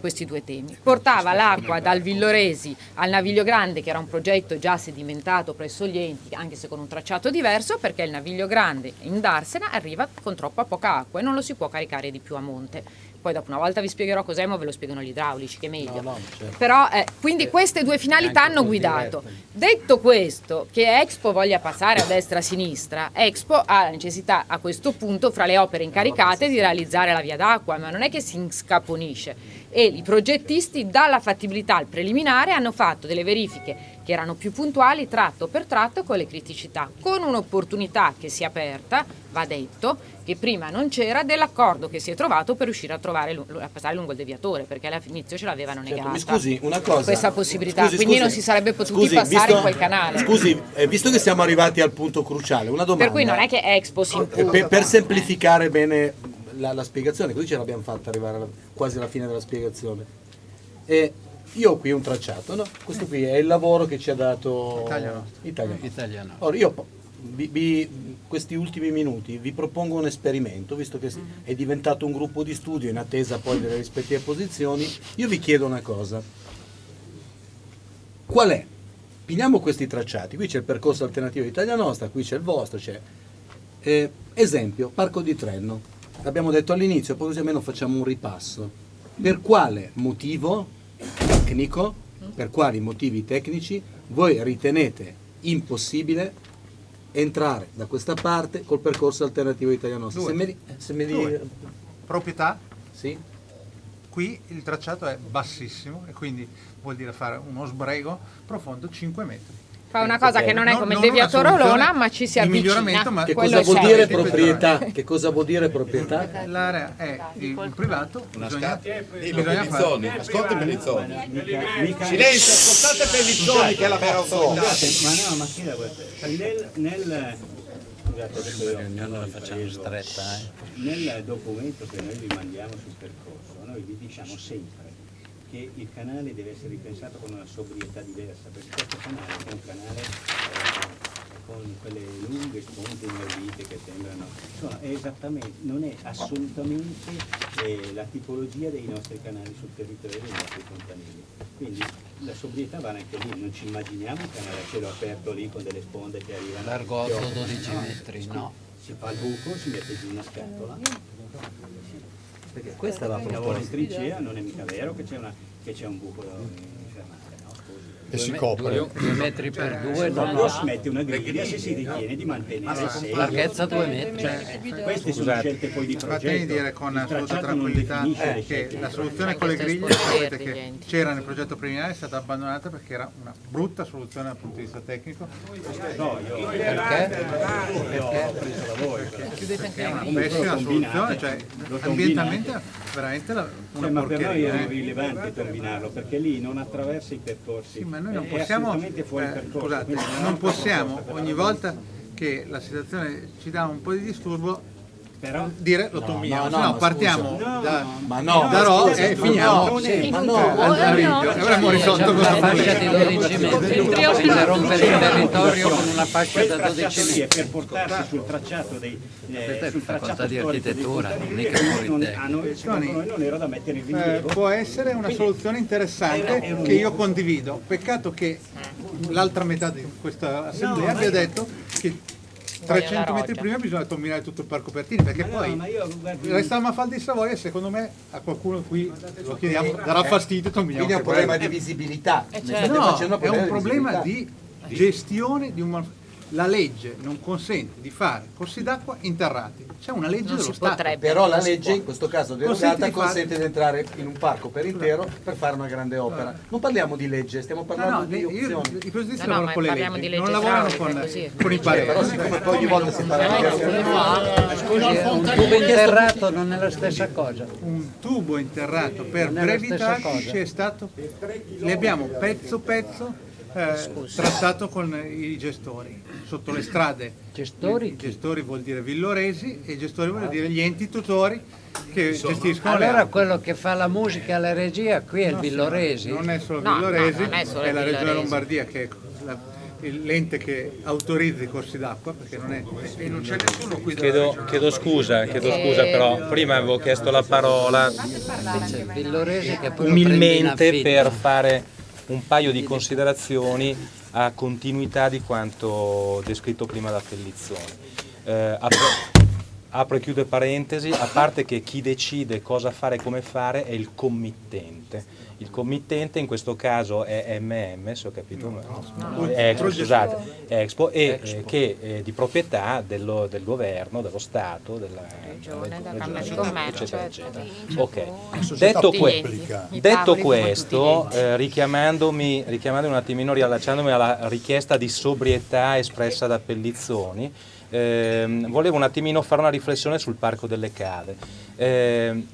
questi due temi. Portava l'acqua dal Villoresi al Naviglio Grande, che era un progetto già sedimentato presso gli enti, anche se con un tracciato diverso, perché il Naviglio Grande in Darsena arriva con troppa poca acqua e non lo si può caricare di più a monte. Poi dopo una volta vi spiegherò cos'è, ma ve lo spiegano gli idraulici, che è meglio. No, no, certo. Però, eh, quindi eh, queste due finalità hanno guidato. Detto questo, che Expo voglia passare a destra e a sinistra, Expo ha la necessità a questo punto, fra le opere incaricate, di realizzare la via d'acqua, ma non è che si scaponisce e i progettisti dalla fattibilità al preliminare hanno fatto delle verifiche che erano più puntuali tratto per tratto con le criticità, con un'opportunità che si è aperta, va detto, che prima non c'era dell'accordo che si è trovato per riuscire a, trovare, a passare lungo il deviatore, perché all'inizio ce l'avevano certo, negata certo, scusi, una cosa, questa possibilità, scusi, quindi scusi, non si sarebbe potuti scusi, passare visto, in quel canale. Scusi, eh, visto che siamo arrivati al punto cruciale, una domanda. Per cui non è che Expo si impugna. Per, per semplificare bene la, la, spiegazione, così ce l'abbiamo fatta arrivare alla, quasi alla fine della spiegazione. E io ho qui un tracciato, no? questo qui è il lavoro che ci ha dato Italiano. Italiano. Italiano. Ora io vi, vi, questi ultimi minuti vi propongo un esperimento, visto che è diventato un gruppo di studio in attesa poi delle rispettive posizioni, io vi chiedo una cosa. Qual è? Piniamo questi tracciati, qui c'è il percorso alternativo di Italia Nostra, qui c'è il vostro, c'è... Eh, esempio, Parco di Trenno abbiamo detto all'inizio, poi così almeno facciamo un ripasso. Per quale motivo tecnico, per quali motivi tecnici voi ritenete impossibile entrare da questa parte col percorso alternativo italiano? Se me, se me li... Proprietà? Sì. Qui il tracciato è bassissimo e quindi vuol dire fare uno sbrego profondo 5 metri Fa una cosa che non è come il deviato Rolona, ma ci si avvicina. Ma che cosa vuol dire proprietà? Che cosa vuol dire proprietà? L'area è il privato. Bisogna, bisogna Pellizzoni, ascolti Pellizzoni. Silenzio, ascoltate Pellizzoni che è la vera autorità. Ma no, ma chi nel, nel ognuno la facciamo stretta. Eh. Nel documento che noi vi mandiamo sul percorso, noi vi diciamo sempre che il canale deve essere ripensato con una sobrietà diversa, perché questo canale è un canale eh, con quelle lunghe sponde inaudite che sembrano, insomma, è esattamente, non è assolutamente eh, la tipologia dei nostri canali sul territorio dei nostri fontanili. Quindi la sobrietà va anche lì, non ci immaginiamo un canale a cielo aperto lì con delle sponde che arrivano. Largo 8-12 metri, no. Si fa il buco, si mette giù una scatola perché questa è la proposta. Lavoro in trincea, non è mica vero che c'è un buco no? E si copre. Due metri per due, no, no, si mette una griglia se si ritiene di mantenere ah, sé. Larghezza due metri. Cioè, queste sono scelte poi di progetto. Fatemi dire con assoluta tranquillità eh, che la soluzione con le griglie sapete che c'era nel progetto preliminare è stata abbandonata perché era una brutta soluzione dal punto di vista tecnico. No, io perché? Perché? Anche è una pessima soluzione, cioè ambientalmente veramente una cioè, ma per noi è rilevante combinarlo perché lì non attraversa i percorsi. Ma noi non possiamo, eh, scusate, non possiamo ogni volta che la situazione ci dà un po' di disturbo però dire lo tombiamo, no, no, no, partiamo no, da, ma no, da Ro e finiamo. ma no, avremmo risolto una fascia di 12 metri. Interrompere il territorio con una fascia da 12 metri per portarsi sul tracciato dei eh, sul facoltà di architettura non era da mettere in rilievo eh, può essere una soluzione interessante che io condivido. Peccato che l'altra metà di questa assemblea abbia detto che 300 metri prima bisogna combinare tutto il parco Pertini perché ma poi no, resta Mafalda di Savoia secondo me a qualcuno qui lo chiediamo darà fastidio quindi è un problema di visibilità. Eh, certo. no, è un problema di gestione di un la legge non consente di fare corsi d'acqua interrati. C'è una legge non dello Stato. Potrebbe, Però la legge, in questo caso derogata, consente di, entrare in un parco per intero per fare una grande opera. Non parliamo di legge, stiamo parlando no, no, di opzioni. I presidenti no, lavorano con le leggi, non lavorano con, con i pareri. Però siccome poi ogni volta si parla di Scusi, un tubo interrato non è la stessa cosa. Un tubo interrato per brevità c'è stato, le abbiamo pezzo pezzo eh, trattato con i gestori sotto le strade. Gestori? gestori vuol dire villoresi e gestori vuol dire gli enti tutori che Insomma, gestiscono allora quello che fa la musica e la regia qui è il villoresi? Non è solo no, villoresi, no, è, solo è la regione Lombardia che è la, l'ente che autorizza i corsi d'acqua, perché non è... E non c'è nessuno qui Chiedo, chiedo scusa, chiedo scusa, però prima avevo chiesto la parola. Umilmente per fare un paio di considerazioni a continuità di quanto descritto prima da Pellizzoni. Eh, apro, e chiudo parentesi, a parte che chi decide cosa fare e come fare è il committente. Il committente in questo caso è MM, se ho capito, no, è Expo, scusate, è Expo, e eh, che è di proprietà dello- del governo, dello Stato, della Regione, della della Camera di Regione, Commercio, eccetera, eccetera. Ok. società Detto, que- detto questo, eh, richiamandomi, richiamandomi un attimino, riallacciandomi alla richiesta di sobrietà espressa da Pellizzoni, ehm, volevo un attimino fare una riflessione sul Parco delle Cave. Ehm,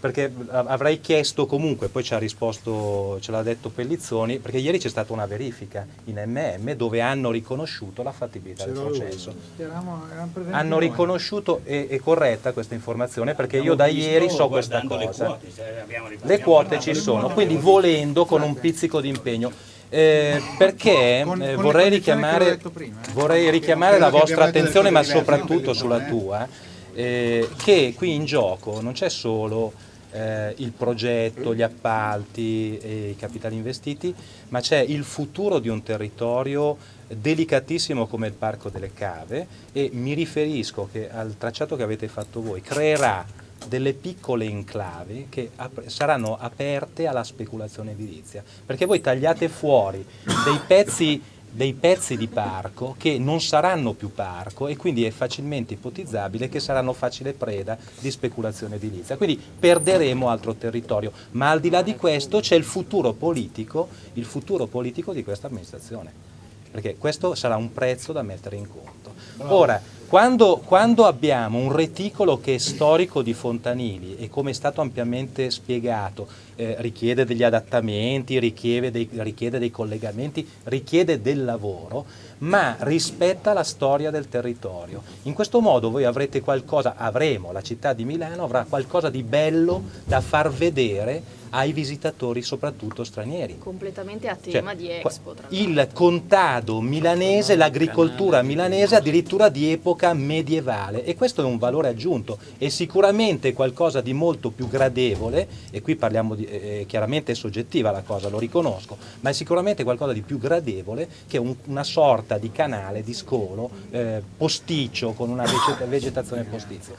perché av- avrei chiesto comunque, poi ci ha risposto, ce l'ha detto Pellizzoni, perché ieri c'è stata una verifica in MM dove hanno riconosciuto la fattibilità del processo. Eravamo- eravamo Hanno noi. riconosciuto, e è corretta questa informazione, perché io da Abbiamo ieri so questa guardando le cosa. quote, abbiamo- Le abbiamo quote ci sono, quindi volendo con un pizzico di impegno. Eh, perché Con- eh, con vorrei richiamare, prima, eh. vorrei richiamare la vostra attenzione, ma diverse, soprattutto sulla Pellizzoni, tua, eh, che qui in gioco non c'è solo eh, il progetto, gli appalti e i capitali investiti, ma c'è il futuro di un territorio delicatissimo come il Parco delle Cave e mi riferisco che al tracciato che avete fatto voi creerà delle piccole enclave che ap- saranno aperte alla speculazione edilizia, perché voi tagliate fuori dei pezzi, dei pezzi di parco che non saranno più parco e quindi è facilmente ipotizzabile che saranno facile preda di speculazione edilizia. Quindi perderemo altro territorio, ma al di là di questo c'è il futuro politico, il futuro politico di questa amministrazione perché questo sarà un prezzo da mettere in conto. Ora, quando, quando abbiamo un reticolo che è storico di Fontanili e come è stato ampiamente spiegato, eh, richiede degli adattamenti, richiede dei, richiede dei collegamenti, richiede del lavoro, ma rispetta la storia del territorio. In questo modo voi avrete qualcosa, avremo, la città di Milano avrà qualcosa di bello da far vedere ai visitatori, soprattutto stranieri. completamente a Cioè, tema di qua- Expo. Tra il contado milanese, l'agricoltura milanese addirittura di epoca medievale e questo è un valore aggiunto e sicuramente qualcosa di molto più gradevole e qui parliamo di, eh, chiaramente è soggettiva la cosa, lo riconosco, ma è sicuramente qualcosa di più gradevole che un- una sorta di canale, di scolo eh, posticcio con una vegeta- vegetazione postizia.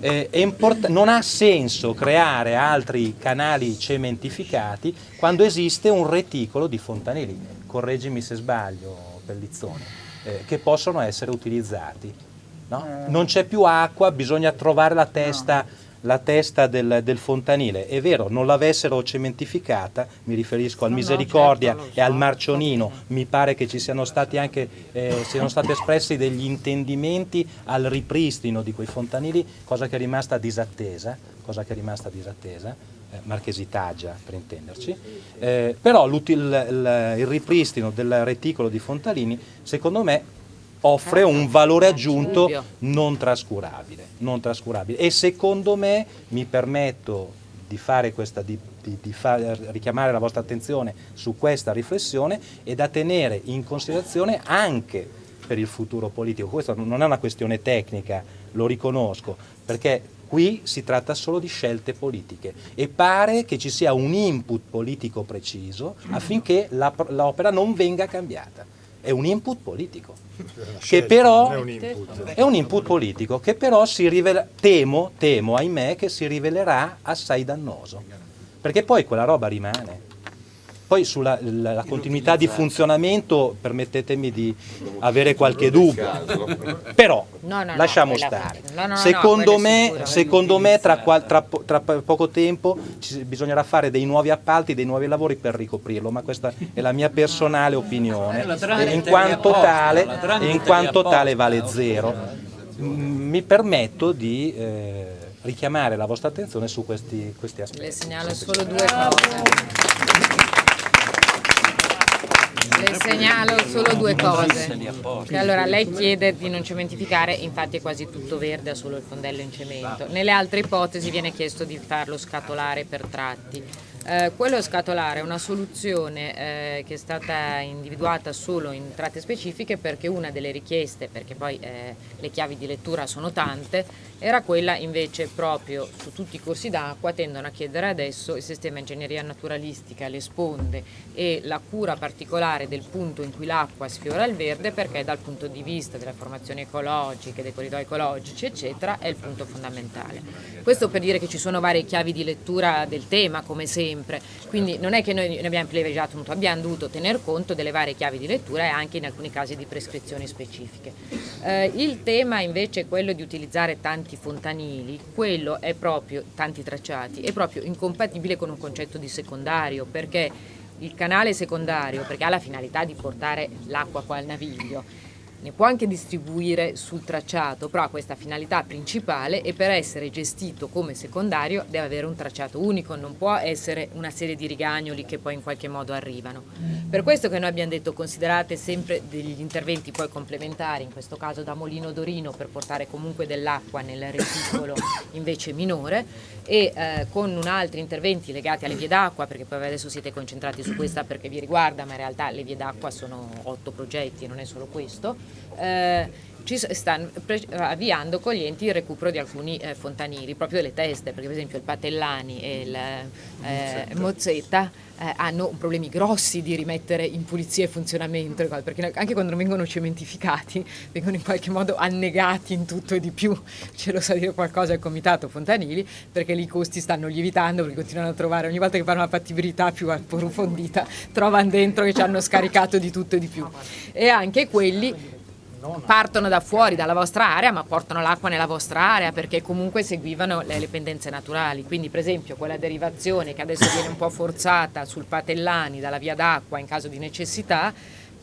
Eh, non ha senso creare altri canali cementificati quando esiste un reticolo di fontanili, correggimi se sbaglio Pellizzone, eh, che possono essere utilizzati. no? Non c'è più acqua, bisogna trovare la testa, la testa del, del fontanile. È vero, non l'avessero cementificata, mi riferisco al No, no, Misericordia certo, lo e al so. Marcionino, mi pare che ci siano stati anche, eh, siano stati espressi degli intendimenti al ripristino di quei fontanili, cosa che è rimasta disattesa, cosa che è rimasta disattesa, eh, Marchesitaggia per intenderci, Eh, però il, il ripristino del reticolo di Fontalini secondo me offre un valore aggiunto non trascurabile, non trascurabile. e secondo me mi permetto di fare questa di, di- di fa- richiamare la vostra attenzione su questa riflessione e da tenere in considerazione anche per il futuro politico. Questa non è una questione tecnica, lo riconosco, perché qui si tratta solo di scelte politiche e pare che ci sia un input politico preciso affinché l'opera non venga cambiata. È un input politico che però è un input. è un input politico che però si rivela, temo, temo, ahimè, che si rivelerà assai dannoso. Perché poi quella roba rimane. Poi sulla la- la continuità di funzionamento permettetemi di avere qualche dubbio. Però No, no, lasciamo stare. no, no, no, secondo me, secondo me tra, qual- tra tra po- poco tempo ci- bisognerà fare dei nuovi appalti, dei nuovi lavori per ricoprirlo, ma questa è la mia personale opinione. Eh, E in quanto tale, in quanto tale vale zero. Mm, Mi permetto di eh, richiamare la vostra attenzione su questi, questi aspetti. Le segnalo solo due cose. Le segnalo solo due cose. Che allora lei chiede di non cementificare, infatti è quasi tutto verde, ha solo il fondello in cemento. Nelle altre ipotesi viene chiesto di farlo scatolare per tratti. Eh, quello scatolare è una soluzione eh, che è stata individuata solo in tratte specifiche perché una delle richieste, perché poi eh, le chiavi di lettura sono tante, era quella invece proprio su tutti i corsi d'acqua tendono a chiedere adesso il sistema ingegneria naturalistica, le sponde e la cura particolare del punto in cui l'acqua sfiora il verde perché dal punto di vista delle formazioni ecologiche, dei corridoi ecologici eccetera è il punto fondamentale. Questo per dire che ci sono varie chiavi di lettura del tema come sempre quindi non è che noi ne abbiamo privilegiato tutto, abbiamo dovuto tener conto delle varie chiavi di lettura e anche in alcuni casi di prescrizioni specifiche. Eh, il tema invece è quello di utilizzare tanti fontanili, quello è proprio, tanti tracciati, è proprio incompatibile con un concetto di secondario perché il canale secondario, perché ha la finalità di portare l'acqua qua al naviglio, ne può anche distribuire sul tracciato, però ha questa finalità principale e per essere gestito come secondario deve avere un tracciato unico, non può essere una serie di rigagnoli che poi in qualche modo arrivano. Per questo che noi abbiamo detto considerate sempre degli interventi poi complementari, in questo caso da Molino Dorino per portare comunque dell'acqua nel reticolo invece minore e eh, con un altri interventi legati alle vie d'acqua, perché poi adesso siete concentrati su questa perché vi riguarda, ma in realtà le vie d'acqua sono otto progetti e non è solo questo, eh, ci stanno avviando con gli enti il recupero di alcuni eh, fontanili, proprio delle teste, perché per esempio il Patellani e il eh, Mozzetta eh, hanno problemi grossi di rimettere in pulizia e funzionamento, perché anche quando vengono cementificati vengono in qualche modo annegati in tutto e di più, ce lo sa dire qualcosa il comitato Fontanili, perché lì i costi stanno lievitando, perché continuano a trovare, ogni volta che fanno una fattibilità più approfondita, trovano dentro che ci hanno scaricato di tutto e di più. E anche quelli partono da fuori, dalla vostra area, ma portano l'acqua nella vostra area perché comunque seguivano le, le pendenze naturali. Quindi per esempio quella derivazione che adesso viene un po' forzata sul Patellani dalla via d'acqua in caso di necessità,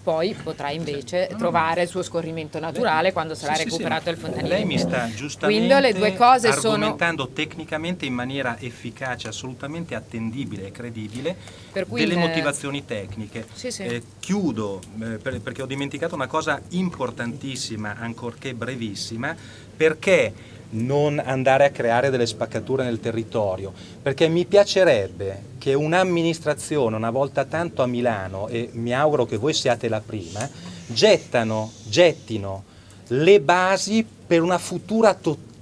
poi potrà invece trovare il suo scorrimento naturale quando sarà sì, recuperato sì, il fontanile. Lei mi sta giustamente le due cose argomentando sono... tecnicamente in maniera efficace, assolutamente attendibile e credibile delle motivazioni tecniche. Eh, chiudo eh, per, perché ho dimenticato una cosa importantissima, ancorché brevissima, perché non andare a creare delle spaccature nel territorio, perché mi piacerebbe che un'amministrazione una volta tanto a Milano, e mi auguro che voi siate la prima, gettano, gettino le basi per una futura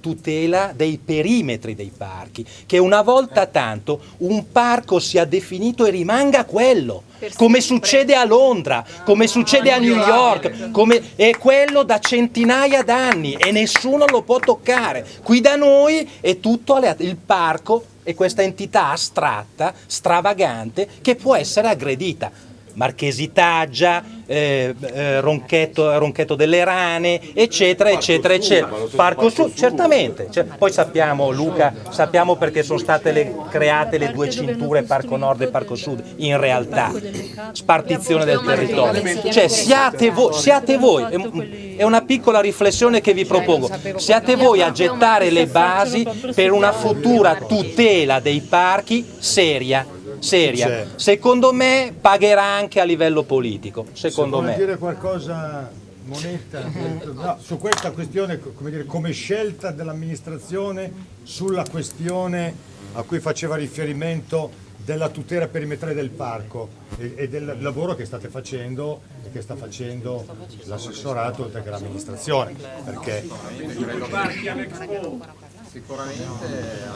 tutela dei perimetri dei parchi, che una volta tanto un parco sia definito e rimanga quello come succede a Londra, come succede a New York, come è quello da centinaia d'anni e nessuno lo può toccare. Qui da noi è tutto il parco è questa entità astratta, stravagante, che può essere aggredita. Marchesitaggia, eh, eh, ronchetto, ronchetto, delle rane, eccetera, eccetera, eccetera. Parco Sud, certamente. Cioè, poi sappiamo, Luca, sappiamo perché sono state le, create le due cinture Parco Nord e Parco Sud, in realtà, spartizione del territorio. Cioè, siate voi, siate voi, è una piccola riflessione che vi propongo, siate voi a gettare le basi per una futura tutela dei parchi seria seria. Secondo me pagherà anche a livello politico, secondo Se me. dire qualcosa Monetta no, su questa questione come, dire, come scelta dell'amministrazione sulla questione a cui faceva riferimento della tutela perimetrale del parco e, e, del lavoro che state facendo e che sta facendo l'assessorato oltre che l'amministrazione perché Sicuramente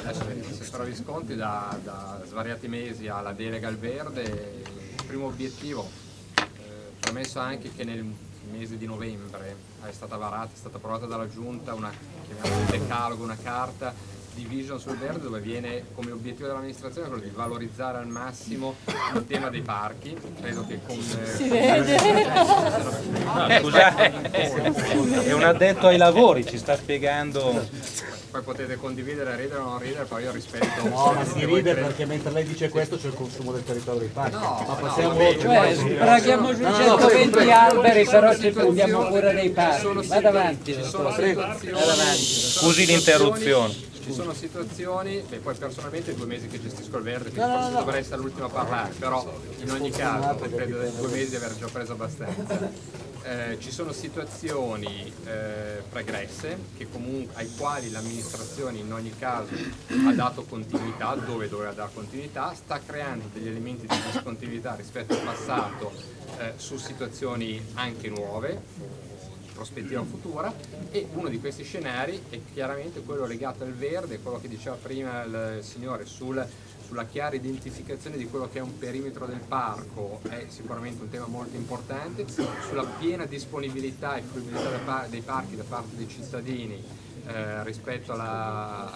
adesso l'assessore Visconti da, da, svariati mesi alla delega al verde, il primo obiettivo, eh, premesso anche che nel mese di novembre è stata varata, è stata approvata dalla Giunta una, un decalogo, una carta di Vision sul Verde dove viene come obiettivo dell'amministrazione quello di valorizzare al massimo il tema dei parchi. Credo che con... Si vede! No, scusate, è un addetto ai lavori, ci sta spiegando poi potete condividere, ridere o non ridere, poi io rispetto. No, ma si ride perché mentre lei dice questo c'è il consumo del territorio dei parchi. No, ma passiamo no, cioè, sbraghiamo giù 120 alberi, però ci prendiamo cura dei parchi. Vada avanti, Scusi l'interruzione. Ci sono situazioni, beh, poi personalmente due mesi che gestisco il verde, quindi No, forse no. dovrei essere l'ultimo a parlare, però in ogni caso credo dai due mesi di aver già preso abbastanza. Eh, ci sono situazioni eh, pregresse che comunque, ai quali l'amministrazione in ogni caso ha dato continuità, dove doveva dare continuità, sta creando degli elementi di discontinuità rispetto al passato eh, su situazioni anche nuove, prospettiva futura e uno di questi scenari è chiaramente quello legato al verde, quello che diceva prima il signore sul- sulla chiara identificazione di quello che è un perimetro del parco. È sicuramente un tema molto importante, sulla piena disponibilità e fruibilità dei parchi da parte dei cittadini eh, rispetto alla,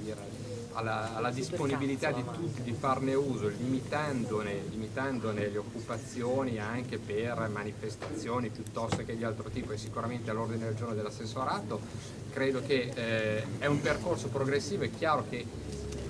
dire, alla, alla disponibilità di tutti di farne uso, limitandone, limitandone le occupazioni anche per manifestazioni piuttosto che di altro tipo e sicuramente all'ordine del giorno dell'assessorato, credo che eh, è un percorso progressivo, è chiaro che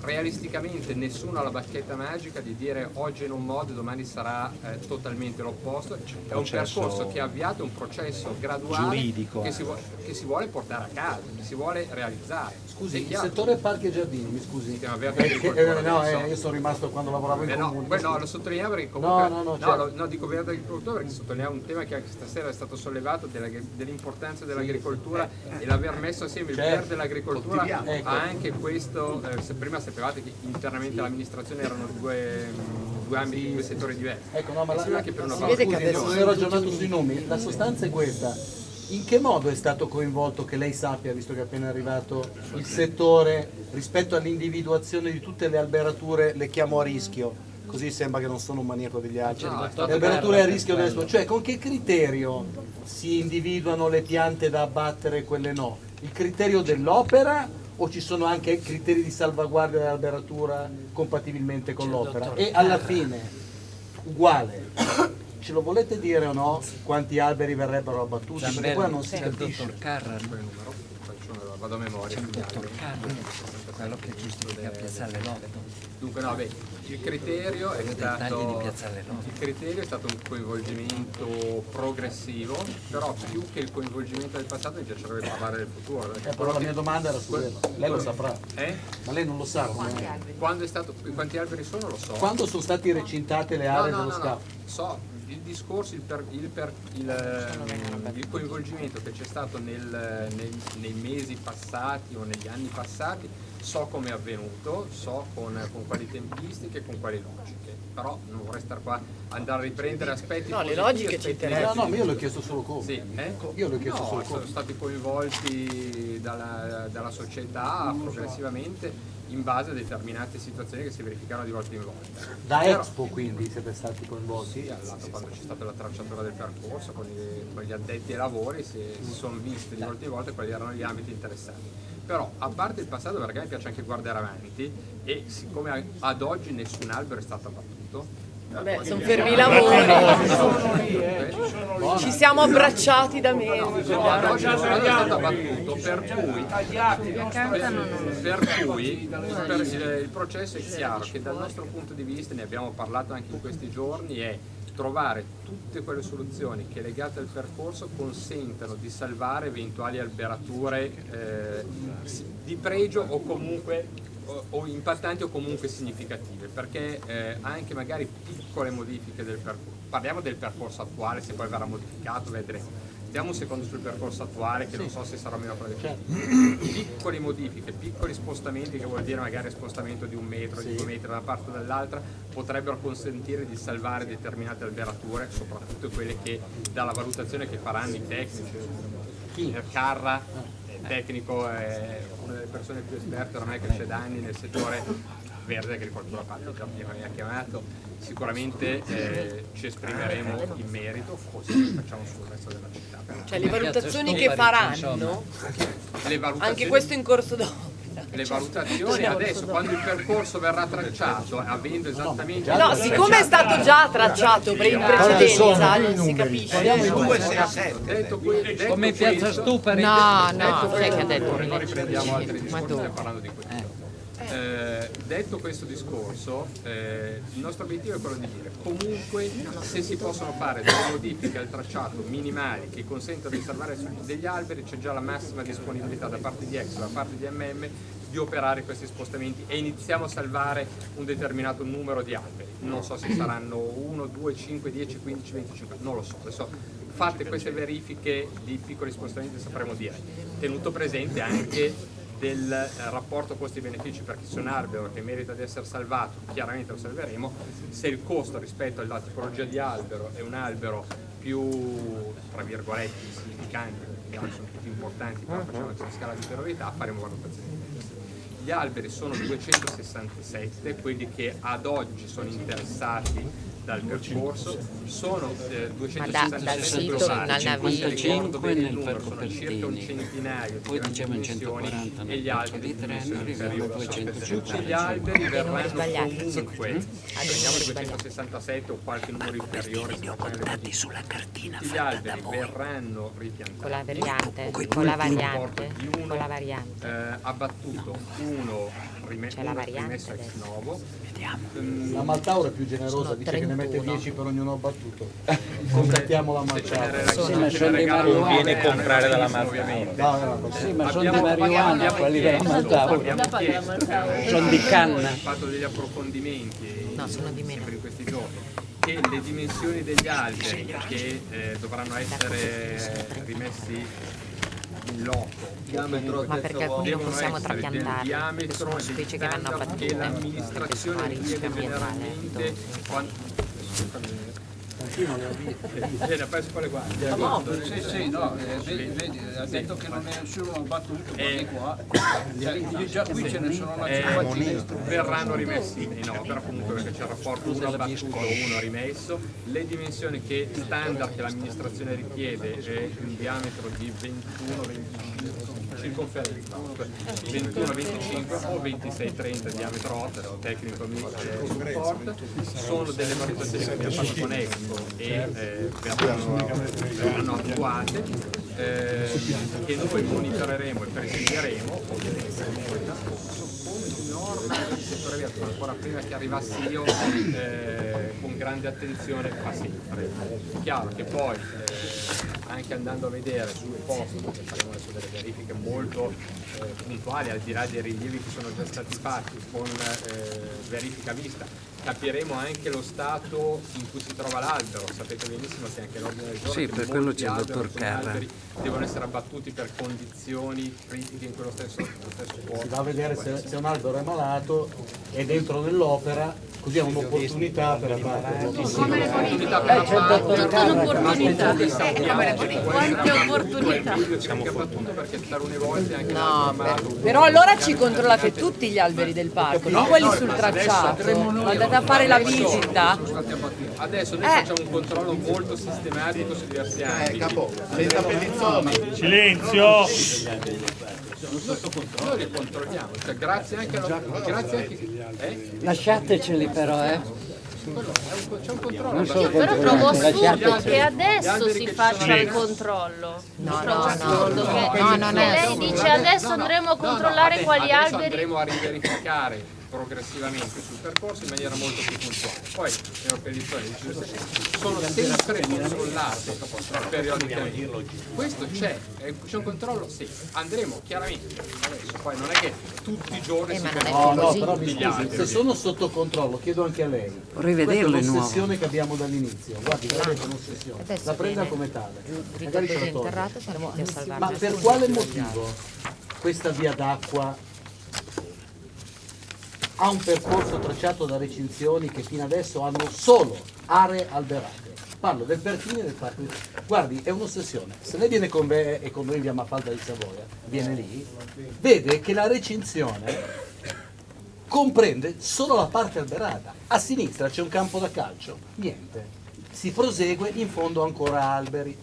realisticamente nessuno ha la bacchetta magica di dire oggi in un modo e domani sarà eh, totalmente l'opposto, è un percorso che è avviato, un processo graduale giuridico che si, vuole, che si vuole portare a casa, che si vuole realizzare. Scusi, il settore parchi e giardini, mi scusi. Verde Eh, eh, no, eh, io sono rimasto quando lavoravo in Eh no, comune. poi no, lo sottolineavo perché comunque No, no, no, certo. lo- no, dico verde agricoltura perché sottolineavo un tema che anche stasera è stato sollevato della- dell'importanza dell'agricoltura e l'aver messo assieme il Certo. verde e l'agricoltura. Ecco. ha anche questo, eh, se prima sapevate che internamente l'amministrazione erano due, mh, due ambiti, due settori diversi. Ecco, no, ma la, che per una si vede che adesso no, si è ragionato sui nomi, la sostanza è questa. In che modo è stato coinvolto, che lei sappia, visto che è appena arrivato, il settore rispetto all'individuazione di tutte le alberature, le chiamo a rischio, così sembra che non sono un maniaco degli aceri, No, le alberature a rischio delle cioè con che criterio si individuano le piante da abbattere e quelle no? Il criterio dell'opera o ci sono anche criteri di salvaguardia dell'alberatura compatibilmente con l'opera? E alla fine, uguale, ce lo volete dire o no quanti alberi verrebbero abbattuti? Perché qua non si il capisce. dottor il numero, faccio- vado a memoria. c'è quindi dottor anche- Carra, quello che giustifica Piazzale Lotto. Dunque no, beh, il criterio è stato il criterio è stato un coinvolgimento progressivo, però più che il coinvolgimento del passato mi piacerebbe parlare del futuro. Eh, però la mia domanda era su quello, lei lo saprà, Eh? ma lei non lo sa. come- Quando è stato, quanti alberi sono lo so. Quando sono state recintate le No, aree no, dello no, no, scavo? so, il discorso, il, per- il per- il, ehm, il coinvolgimento che c'è stato nel- nei, nei mesi passati o negli anni passati, so come è avvenuto, so con, con quali tempistiche, con quali logiche, però non vorrei stare qua andare a riprendere aspetti No, le logiche ci interessano. No, no, ma io le ho chiesto solo come. Sì, eh? Io le ho chiesto no, solo sono come. stati coinvolti dalla, dalla società progressivamente in base a determinate situazioni che si verificano di volta in volta. Da Però- Expo quindi siete stati coinvolti? sì, all'atto quando c'è stata la tracciatura del percorso con, i- con gli addetti ai lavori si, si sono visti di volta in volta quali erano gli ambiti interessati. Però a parte il passato perché a me piace anche guardare avanti e siccome ad oggi nessun albero è stato abbattuto, Vabbè, sono fermi i lavori. eh, Ci siamo abbracciati da mesi. No, stato abbattuto, per cui, per cui per- il, il processo è chiaro che dal nostro punto di vista, ne abbiamo parlato anche in questi giorni, è trovare tutte quelle soluzioni che legate al percorso consentano di salvare eventuali alberature eh, di pregio o comunque o, o impattanti o comunque significative perché eh, anche magari piccole modifiche del percorso parliamo del percorso attuale se poi verrà modificato vedremo. Diamo un secondo sul percorso attuale che non so se sarà meno progressivo. Piccole modifiche, piccoli spostamenti che vuol dire magari spostamento di un metro, di due metri da una parte o dall'altra, potrebbero consentire di salvare determinate alberature, soprattutto quelle che dalla valutazione che faranno i tecnici. Il Carra, il tecnico, è una delle persone più esperte ormai che c'è da anni nel settore verde agricoltura giardino mi ha chiamato. Sicuramente eh, ci esprimeremo in merito così facciamo sul resto della città. Cioè le valutazioni che faranno, le valutazioni, anche questo in corso d'opera. Le valutazioni adesso quando il percorso verrà tracciato avendo esattamente No, siccome è stato già tracciato in precedenza, non si capisce. detto que- detto Come Piazza Stupari. No, no, chi è che ha detto? non riprendiamo altri discorsi parlando di questo Eh, Eh, detto questo discorso, eh, il nostro obiettivo è quello di dire comunque se si possono fare delle modifiche al tracciato minimali che consentono di salvare degli alberi c'è già la massima disponibilità da parte di Exo, da parte di MM di operare questi spostamenti e iniziamo a salvare un determinato numero di alberi. Non so se saranno 1, 2, 5, 10, 15, 25, non lo so. Adesso fatte queste verifiche di piccoli spostamenti sapremo dire. Tenuto presente anche del rapporto costi-benefici perché se un albero che merita di essere salvato, chiaramente lo salveremo, se il costo rispetto alla tipologia di albero è un albero più, tra virgolette, significante, perché sono tutti importanti, però facciamo anche una scala di priorità, faremo valutazioni. Gli alberi sono 267, quelli che ad oggi sono interessati dal percorso sono eh, Ma da- 267 dal sito globali, al naviglio. ricordo bene il nel numero, Parco sono circa un centinaio di Poi diciamo in dimensioni 140 e gli altri di dimensioni arriviamo a inferiori. 250. Tutti gli alberi verranno sbagliati. comunque, numeri prendiamo il 267 o qualche numero inferiore, se non le sulla cartina gli alberi verranno ripiantati. Con la variante, Con la variante, con la variante. eh, abbattuto, uno C'è la variante ex novo. Mm, La Maltauro è più generosa, dice che ne mette 31. 10 per ognuno abbattuto. Contattiamo la Maltauro. Sì, ma sono di marijuana. Viene a comprare dalla no. Sì, ma sono di marijuana quelli della Maltauro. Sono di canna. Abbiamo fatto degli approfondimenti No, sono di meno. sempre in questi giorni che le dimensioni degli alberi che eh, dovranno essere rimessi loco Ma perché alcuni non possiamo perché diametro sono specie che vanno abbattute, che l'amministrazione sono a rischio ambientale. Generalmente quando- Bene, adesso poi le guardi. Sì, sì, no, eh, vedi, vedi, ha detto che non è nessuno battuto, Eh. qua, cioè, già qui ce ne sono una Eh, cinquantina. verranno rimessi in opera comunque perché c'è il rapporto uno abbattuto uno rimesso le dimensioni che standard che l'amministrazione richiede è un diametro di 21 25 circonferenza 21 25 o 26 30 diametro 8 il tecnico mi eh, supporta. Sono delle valutazioni che abbiamo fatto con Expo e eh, verranno, attuate eh, che noi monitoreremo e presideremo ovviamente norme del settore aviativo ancora prima che arrivassi io eh, con grande attenzione fa sempre chiaro che poi eh, anche andando a vedere sul posto perché faremo adesso delle verifiche molto eh, puntuali al di là dei rilievi che sono già stati fatti con eh, verifica vista capiremo anche lo stato in cui si trova l'albero sapete benissimo che anche l'ordine del giorno Sì, per quello c'è il dottor Carra. Devono essere abbattuti per condizioni critiche in quello stesso, stesso Si posto va a vedere se, se un albero è malato, è dentro nell'opera, così ha un'opportunità per abbatterlo. Come le Opportunità. bonifiche? Eh, che Quante opportunità. siamo abbattuto perché talune volte anche No, Però allora ci controllate tutti gli alberi del parco, non quelli sul tracciato. Andate a fare la visita. Adesso noi Eh. facciamo un controllo molto sistematico su diversi ambiti. capo, senza pellizzoni. Silenzio! Noi li controlliamo, cioè grazie anche alla... Grazie anche... Eh? Lasciateceli però, eh. C'è un controllo. Non solo Però trovo assurdo che adesso si faccia il controllo. No, trovo no, no, no, che no, non è lei dice adesso andremo a controllare quali alberi. andremo a riverificare progressivamente sul percorso in maniera molto più puntuale. Poi le operazioni sono sempre controllate periodicamente. Questo c'è, c'è un controllo, sì. Andremo chiaramente adesso, poi non è che tutti i giorni Eh, si è No, no, però mi scusi, se sono sotto controllo, chiedo anche a lei. Vorrei Questa è vederlo nuovo. l'ossessione che abbiamo dall'inizio. Guardi, guardate, è un'ossessione. La prenda come tale. Magari ce la toglie. Ma per quale motivo questa via d'acqua ha un percorso tracciato da recinzioni che fino adesso hanno solo aree alberate? Parlo del Pertini e del Parco. di- Guardi, è un'ossessione. Se lei viene con me e con noi via Mafalda di Savoia, viene lì, vede che la recinzione comprende solo la parte alberata. A sinistra c'è un campo da calcio, niente. Si prosegue, in fondo ancora alberi.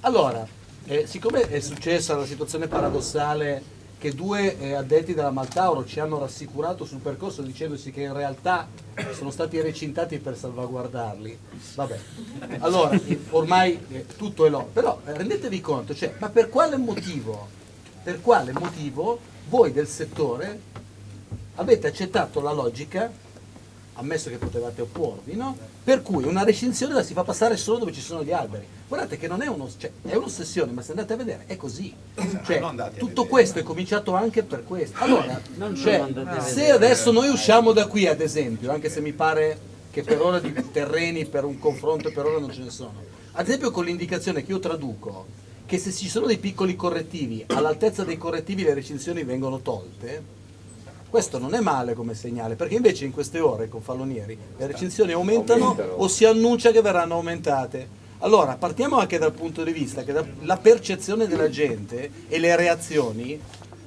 Allora, eh, siccome è successa la situazione paradossale che due eh, addetti della Maltauro ci hanno rassicurato sul percorso dicendoci che in realtà sono stati recintati per salvaguardarli, vabbè. Allora, ormai eh, tutto è là. Però eh, rendetevi conto, cioè, ma per quale motivo, per quale motivo voi del settore avete accettato la logica, ammesso che potevate opporvi, no? per cui una recinzione la si fa passare solo dove ci sono gli alberi. Guardate che non è, uno, cioè, è un'ossessione, ma se andate a vedere è così. Cioè, tutto questo è cominciato anche per questo. Allora, cioè, se adesso noi usciamo da qui, ad esempio, anche se mi pare che per ora di terreni per un confronto per ora non ce ne sono, ad esempio con l'indicazione che io traduco, che se ci sono dei piccoli correttivi, all'altezza dei correttivi le recinzioni vengono tolte, questo non è male come segnale, perché invece in queste ore con Fallonieri le recinzioni aumentano o si annuncia che verranno aumentate. Allora, partiamo anche dal punto di vista che la percezione della gente e le reazioni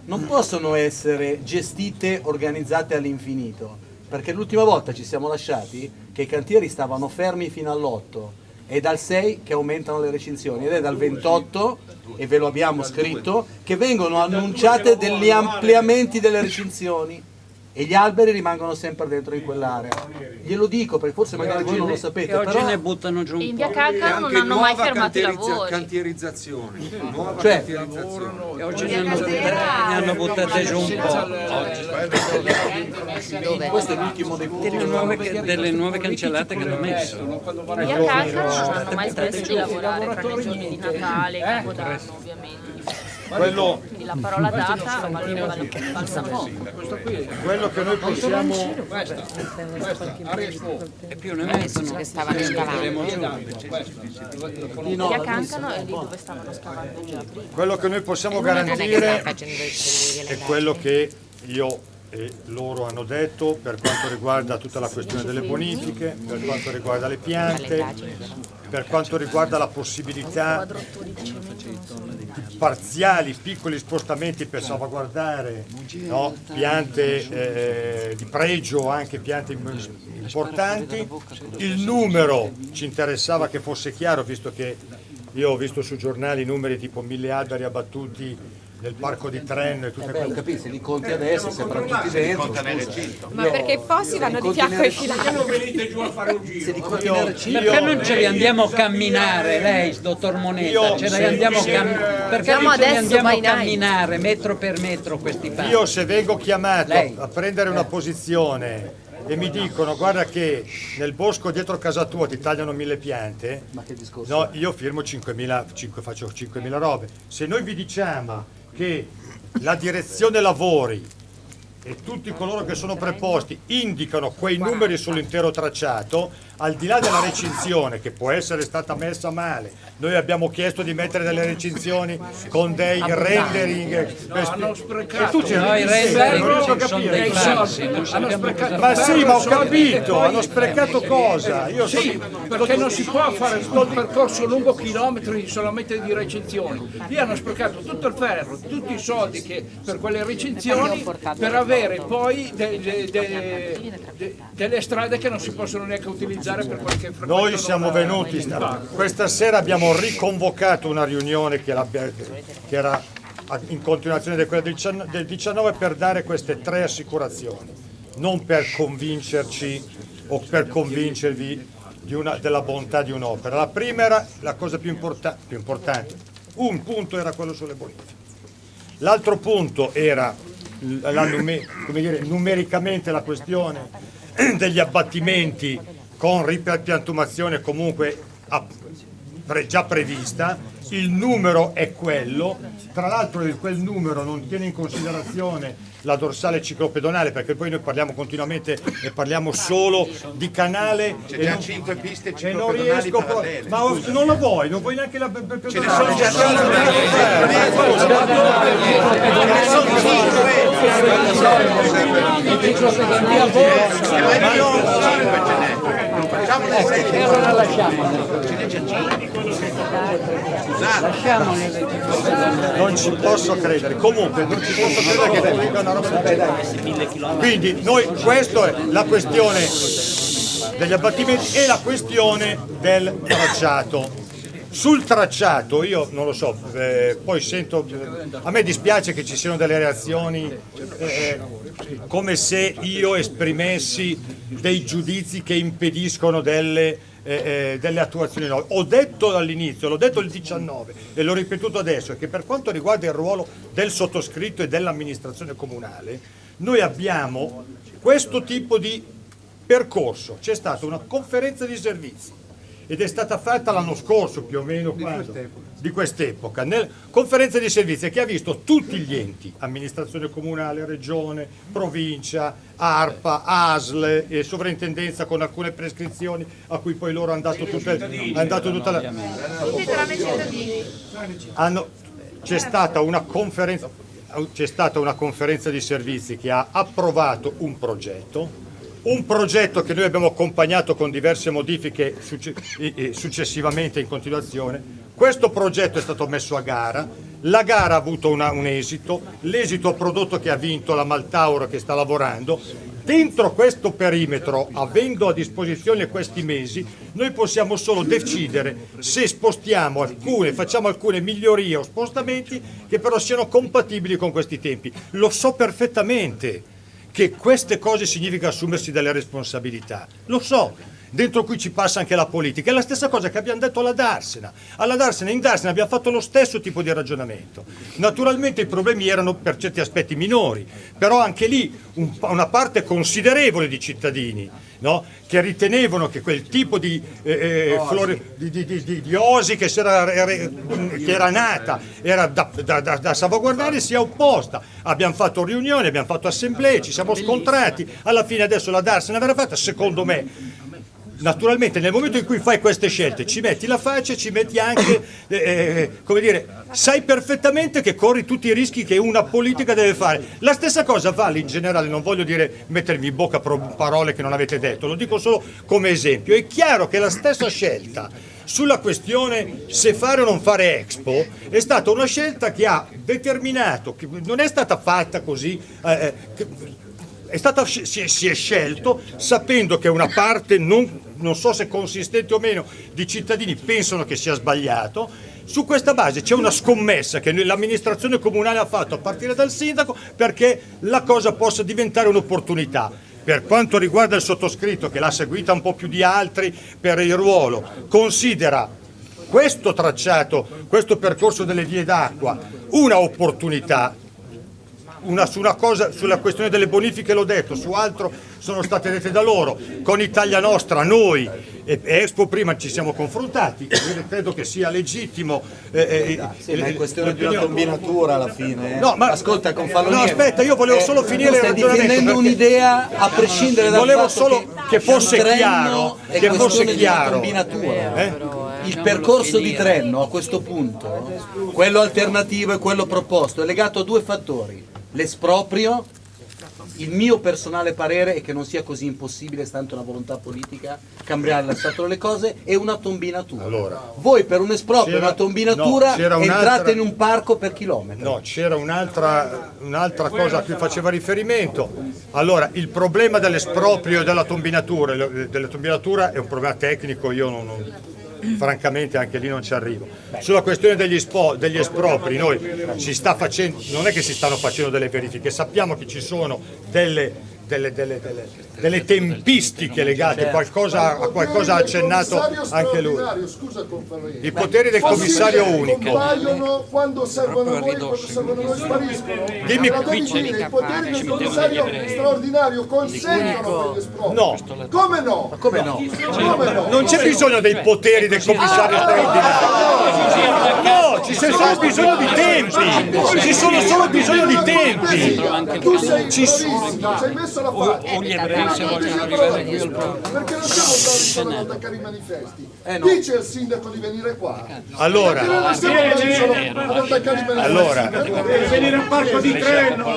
non possono essere gestite, organizzate all'infinito, perché l'ultima volta ci siamo lasciati che i cantieri stavano fermi fino all'8 è dal 6 che aumentano le recinzioni ed è dal 28, e ve lo abbiamo scritto, che vengono annunciate degli ampliamenti delle recinzioni e gli alberi rimangono sempre dentro in quell'area. Glielo dico perché forse magari voi non lo sapete, E oggi però ne buttano giù un In po'. via Calcaro non hanno mai fermato i lavori. Cantierizzazione, nuova Cioè, cantierizzazione. E oggi ne hanno, buttate, ne hanno buttate giù un po'. questo è l'ultimo dei punti. Delle nuove, delle nuove cancellate che hanno messo. In via Calcaro non hanno mai smesso di lavorare tra le giorni di Natale, Capodanno ovviamente. Quello, la parola data vale- valsa poco. quello che noi possiamo E più ne mettono. che stavano scavando. Via Cancano è lì dove stavano scavando già prima. Quello che noi possiamo Non è garantire è quello che io e loro hanno detto per quanto riguarda tutta la questione delle bonifiche, per quanto riguarda le piante, per quanto riguarda la possibilità parziali, piccoli spostamenti per salvaguardare no, piante eh, di pregio, anche piante importanti. Il numero ci interessava che fosse chiaro, visto che io ho visto sui giornali numeri tipo mille alberi abbattuti nel parco di Trenno e tutte Eh quelle capito, se li conti adesso sembrano tutti dentro. Ma perché i fossi vanno di fianco ai filati? Se li conti nel ciclo- Perché non ce li andiamo a camminare, lei, dottor Moneta? Ce li andiamo a camminare. Perché Siamo non ce li adesso andiamo a camminare metro per metro questi passi? Io se vengo chiamato a prendere una posizione e mi dicono guarda che nel bosco dietro casa tua ti tagliano mille piante, Ma che discorso? no, io firmo 5.000, 5, faccio 5.000 robe. Se noi vi diciamo che la direzione lavori e tutti coloro che sono preposti indicano quei numeri sull'intero tracciato, al di là della recinzione che può essere stata messa male, noi abbiamo chiesto di mettere delle recinzioni con dei rendering. hanno e sprecato. tu ci No, i rendering capire. Ma sì, ma ho capito, hanno sprecato cosa? Io Sì, perché non si può fare tutto il percorso lungo chilometri solamente di recinzioni. Lì hanno sprecato tutto il ferro, tutti i soldi che per quelle recinzioni per avere poi de- de- de- de- delle strade che non si possono neanche utilizzare per qualche frequenza. Noi siamo venuti, questa sera abbiamo riconvocato una riunione che, che era in continuazione di quella del 19 del 19 per dare queste tre assicurazioni, non per convincerci o per convincervi una- della bontà di un'opera. La prima era la cosa più, importa- più importante, un punto era quello sulle bonifiche. L'altro punto era la nume- come dire, numericamente la questione degli abbattimenti con ripiantumazione comunque già prevista, il numero è quello, tra l'altro quel numero non tiene in considerazione la dorsale ciclopedonale perché poi noi parliamo continuamente e parliamo solo di canale C'è e già non, 5 piste e non ciclopedonali riesco parallele. ma oh, non la vuoi, non vuoi neanche la Ce ne sono già E allora lasciamole. Lasciamole. non ci posso credere comunque non ci posso credere che dica una roba del quindi noi questa è la questione degli abbattimenti e la questione del tracciato sul tracciato io non lo so eh, poi sento a me dispiace che ci siano delle reazioni eh, come se io esprimessi dei giudizi che impediscono delle eh, eh, delle attuazioni nuove. Ho detto dall'inizio, l'ho detto il 19 e l'ho ripetuto adesso, che per quanto riguarda il ruolo del sottoscritto e dell'amministrazione comunale, noi abbiamo questo tipo di percorso. C'è stata una conferenza di servizi ed è stata fatta l'anno scorso più o meno quando? di quest'epoca, nel conferenza di servizi che ha visto tutti gli enti, amministrazione comunale, regione, provincia, ARPA, ASL e sovrintendenza con alcune prescrizioni a cui poi loro hanno dato, tutte, hanno dato tutta la... Tutti tranne i cittadini. hanno- c'è stata una conferenza c'è stata una conferenza di servizi che ha approvato un progetto un progetto che noi abbiamo accompagnato con diverse modifiche succe- successivamente in continuazione. Questo progetto è stato messo a gara. La gara ha avuto una- un esito. L'esito ha prodotto che ha vinto la Maltauro che sta lavorando. Dentro questo perimetro, avendo a disposizione questi mesi, noi possiamo solo decidere se spostiamo alcune, facciamo alcune migliorie o spostamenti che però siano compatibili con questi tempi. Lo so perfettamente che queste cose significa assumersi delle responsabilità, lo so. Dentro qui ci passa anche la politica, è la stessa cosa che abbiamo detto alla Darsena. Alla Darsena, in Darsena abbiamo fatto lo stesso tipo di ragionamento. Naturalmente i problemi erano per certi aspetti minori, però anche lì un- una parte considerevole di cittadini no, che ritenevano che quel tipo di, eh, eh, flore- di, di- di- osi che, era, era- che era nata era da, da- da- da salvaguardare si è opposta. Abbiamo fatto riunioni, abbiamo fatto assemblee, ci siamo scontrati, alla fine adesso la Darsena verrà fatta, secondo me Naturalmente nel momento in cui fai queste scelte ci metti la faccia, ci metti anche, eh, eh, come dire, sai perfettamente che corri tutti i rischi che una politica deve fare. La stessa cosa vale in generale, non voglio dire mettermi in bocca parole che non avete detto, lo dico solo come esempio. È chiaro che la stessa scelta sulla questione se fare o non fare Expo è stata una scelta che ha determinato, che non è stata fatta così, eh, eh, che- è stata, si, è, si è scelto sapendo che una parte, non, non so se consistente o meno, di cittadini pensano che sia sbagliato. Su questa base c'è una scommessa che l'amministrazione comunale ha fatto a partire dal sindaco perché la cosa possa diventare un'opportunità. Per quanto riguarda il sottoscritto, che l'ha seguita un po' più di altri per il ruolo, considera questo tracciato, questo percorso delle vie d'acqua, una opportunità una, su una cosa, sulla questione delle bonifiche l'ho detto, su altro sono state dette da loro, con Italia Nostra noi e e Expo prima ci siamo confrontati, io credo che sia legittimo. eh, eh, Sì, ma è eh, questione di una combinatura alla fine. eh. No, ma- Ascolta, con No, Fallonieri. aspetta, io volevo eh, solo finire il stai ragionamento, difendendo un'idea a prescindere dal Volevo fatto solo che fosse Trenno chiaro, è che questione fosse di una chiaro. combinatura. Eh? Il percorso di Trenno a questo punto, quello alternativo e quello proposto, è legato a due fattori. L'esproprio, il mio personale parere è che non sia così impossibile, stante una volontà politica, cambiare la stato delle cose, e una tombinatura. Voi per un esproprio e una tombinatura no, entrate in un parco per chilometri. No, c'era un'altra, un'altra cosa a cui faceva riferimento. Allora, il problema dell'esproprio e della tombinatura, della tombinatura è un problema tecnico, io non, non- francamente anche lì non ci arrivo. Sulla questione degli, spo- degli espropri, noi facendo, non è che si stanno facendo delle verifiche, sappiamo che ci sono delle, delle- delle- delle- delle tempistiche legate, qualcosa, a qualcosa ha accennato anche lui. I poteri del commissario unico. compaiono quando servono a noi, quando servono noi spariscono. Dimmi- devi dire, i poteri del commissario straordinario consentono. No. Come no? Come no? Come no? Non c'è bisogno dei poteri del commissario straordinario. No, ci c'è solo bisogno di tempi. Ci sono solo bisogno di tempi. Tu sei Ci s- bravissimo, ci hai messo la faccia. Se vogliono arrivare qui al Perché non siamo solo ad attaccare i manifesti. Eh, no. Dice al sindaco di venire qua. Allora. Perché non siamo bravi solo ad attaccare i manifesti. Allora. venire al parco di Treno.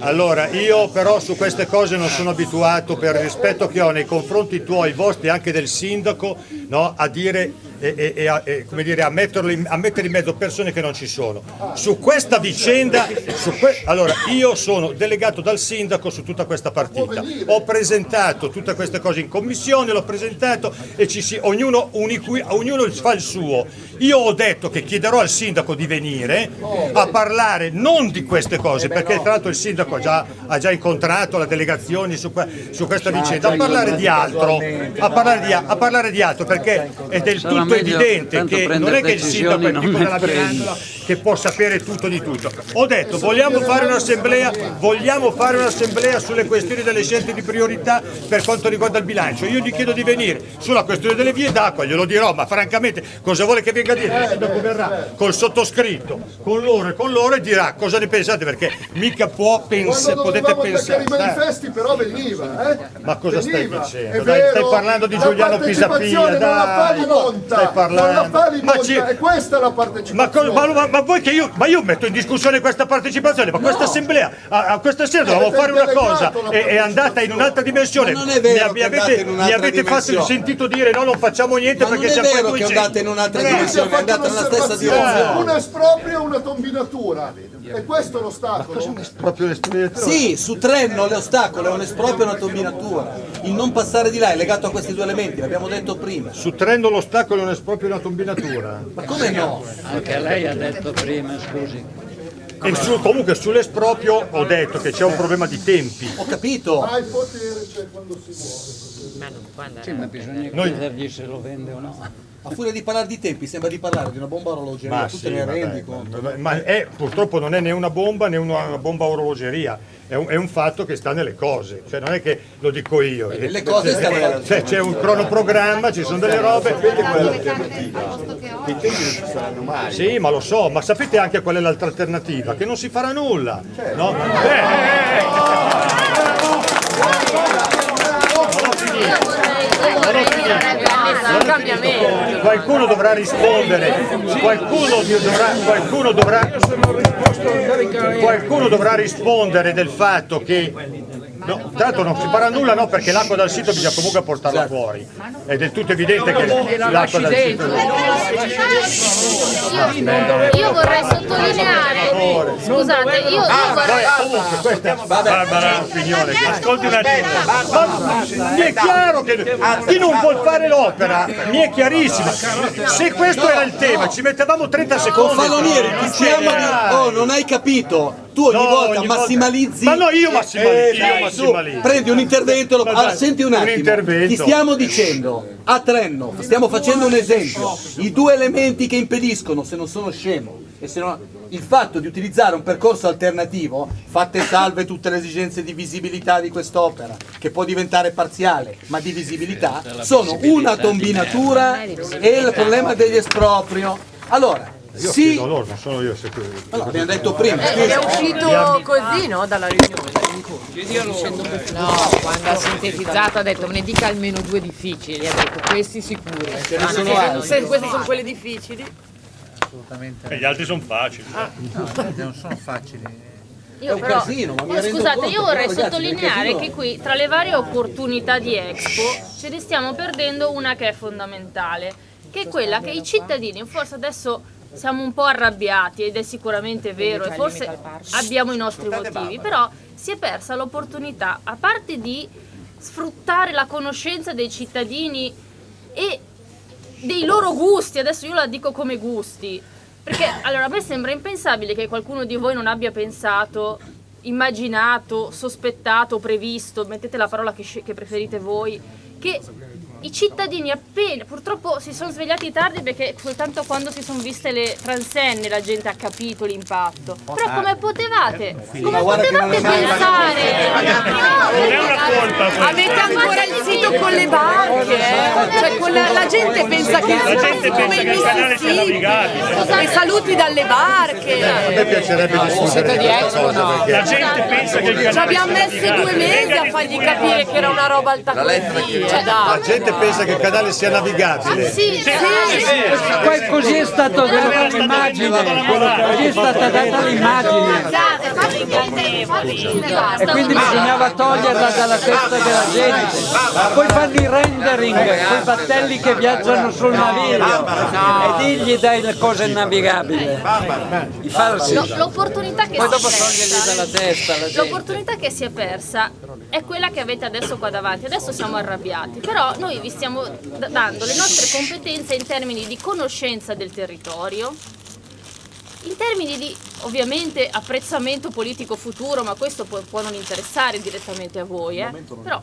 Allora, io però su queste cose non sono abituato per il rispetto che ho nei confronti tuoi, vostri e anche del sindaco, no, a dire e, e- e a, e, come dire, a, metterlo in- a mettere in mezzo persone che non ci sono. Su questa vicenda, su que- allora io sono delegato dal sindaco su tutta questa partita. Ho presentato tutte queste cose in commissione, l'ho presentato e ci si, ognuno, uniqui- ognuno fa il suo. Io ho detto che chiederò al sindaco di venire a parlare non di queste cose, perché tra l'altro il sindaco ha già, ha già incontrato le delegazioni su, su questa vicenda, a parlare di altro, a parlare di, a parlare di altro, perché è del tutto evidente che non è che il sindaco è non della. Mirandola che può sapere tutto di tutto. Ho detto vogliamo fare un'assemblea, vogliamo fare un'assemblea sulle questioni delle scelte di priorità per quanto riguarda il bilancio. Io gli chiedo di venire sulla questione delle vie d'acqua, glielo dirò, ma francamente cosa vuole che venga a dire? Il sindaco verrà col sottoscritto, con loro e con loro e dirà cosa ne pensate perché mica può pensare, potete pensare. i eh. manifesti però veniva, eh? Ma cosa stai Veniva. dicendo? È Dai, stai parlando di Giuliano Pisapia, Non dai. Stai parlando. fa Ma ci- e questa è la Ma, ma- ma- ma voi che io, ma io metto in discussione questa partecipazione, ma questa assemblea, a, a questa sera Avete fare una cosa, la è, è andata in un'altra dimensione. Ma non è vero mi, che avete, andata in un'altra mi avete fatto, sentito dire no, non facciamo niente Ma non perché è siamo vero poi che è 200. andata in un'altra Eh, dimensione, andata nella stessa direzione. un esproprio e una tombinatura. E questo è l'ostacolo. Sì, su Trenno l'ostacolo è un esproprio e una tombinatura. Il non passare di là è legato a questi due elementi, l'abbiamo detto prima. Su Trendo l'ostacolo non è proprio una tombinatura. Ma come no? Anche lei ha detto prima, scusi. E su- comunque sull'esproprio ho detto che c'è un problema di tempi. Ho capito. Ma il potere c'è quando si vuole. Sì, ma bisogna Noi- chiedergli se lo vende o no. A furia di parlare di tempi sembra di parlare di una bomba orologeria, Ma, tu sì, te ne vabbè, rendi conto. ma- ma è- purtroppo non è né una bomba né una bomba a orologeria, è un, è un fatto che sta nelle cose, cioè non è che lo dico io. le cose stanno Cioè, c'è un cronoprogramma, ci sono delle robe. Sì, ma lo so, ma sapete anche qual è l'altra alternativa? Che non si farà nulla. No? Eh, eh, eh. Qualcuno dovrà rispondere, qualcuno dovrà, qualcuno dovrà, qualcuno dovrà rispondere del fatto che No, tanto non si farà nulla no, perché l'acqua dal sito bisogna comunque portarla fuori. È del tutto evidente che l'acqua dal sito. Io vorrei sottolineare, scusate, io, io vorrei... Comunque questa è Barbara che ascolti un attimo. Mi è chiaro che chi non vuol fare l'opera, mi è chiarissimo. Se questo era il tema, ci mettevamo 30 secondi. Confalonieri, ti chiamo di... Oh, non hai capito. Tu ogni No, volta ogni volta- massimalizzi. Ma no, io massimalizzo, io tu prendi un intervento e lo... Allora, senti un un attimo. intervento. Ti stiamo dicendo a Trenno, stiamo facendo un esempio. I due elementi che impediscono, se non sono scemo, e se no, il fatto di utilizzare un percorso alternativo, fatte salve tutte le esigenze di visibilità di quest'opera, che può diventare parziale, ma di visibilità, sono una combinatura e il problema degli esproprio. Allora, Io sì, chiedo a loro, non sono io se allora, abbiamo detto prima, Ed è uscito così, no? Dalla riunione. No, quando ha sintetizzato ha detto me ne dica almeno due difficili, ha detto questi sicuri. Ce ne Anche sono se non- altri. se queste sono quelle difficili. E gli altri sono facili. non sono facili. Io un però- casino, ma mi rendo scusate, conto, io vorrei però, ragazzi, sottolineare che qui tra le varie opportunità di Expo ce ne stiamo perdendo una che è fondamentale, che è quella che i cittadini, forse adesso siamo un po' arrabbiati ed è sicuramente vero e forse abbiamo i nostri motivi, però si è persa l'opportunità, a parte di sfruttare la conoscenza dei cittadini e dei loro gusti, adesso io la dico come gusti, perché allora a me sembra impensabile che qualcuno di voi non abbia pensato, immaginato, sospettato, previsto, mettete la parola che, che preferite voi, che i cittadini appena, purtroppo si sono svegliati tardi perché soltanto quando si sono viste le transenne la gente ha capito l'impatto. Però come potevate? Come guarda che non potevate pensare? Non è una colpa. Avete ancora il sito con le barche, eh? Cioè con la, la gente pensa che La gente come pensa il che il canale sia navigabile. E saluti dalle A me barche. piacerebbe discutere di cosa perché la gente pensa che il Ci canale abbiamo sia messo due mesi a fargli capire che era una roba alta così. Cioè, La dai. Gente pensa che il canale sia navigabile. Sì, sì. Poi così è stato data l'immagine, così è stata data l'immagine e quindi bisognava toglierla dalla testa della gente. Poi fanno i rendering con i battelli che viaggiano sul naviglio e digli dai le cose navigabili, i falsi. No, l'opportunità che Poi si è dopo toglierli dalla persa, testa la gente. l'opportunità che si è persa è quella che avete adesso qua davanti. Adesso siamo arrabbiati, però noi vi stiamo dando le nostre competenze in termini di conoscenza del territorio, in termini di ovviamente apprezzamento politico futuro, ma questo può, può non interessare direttamente a voi, eh? però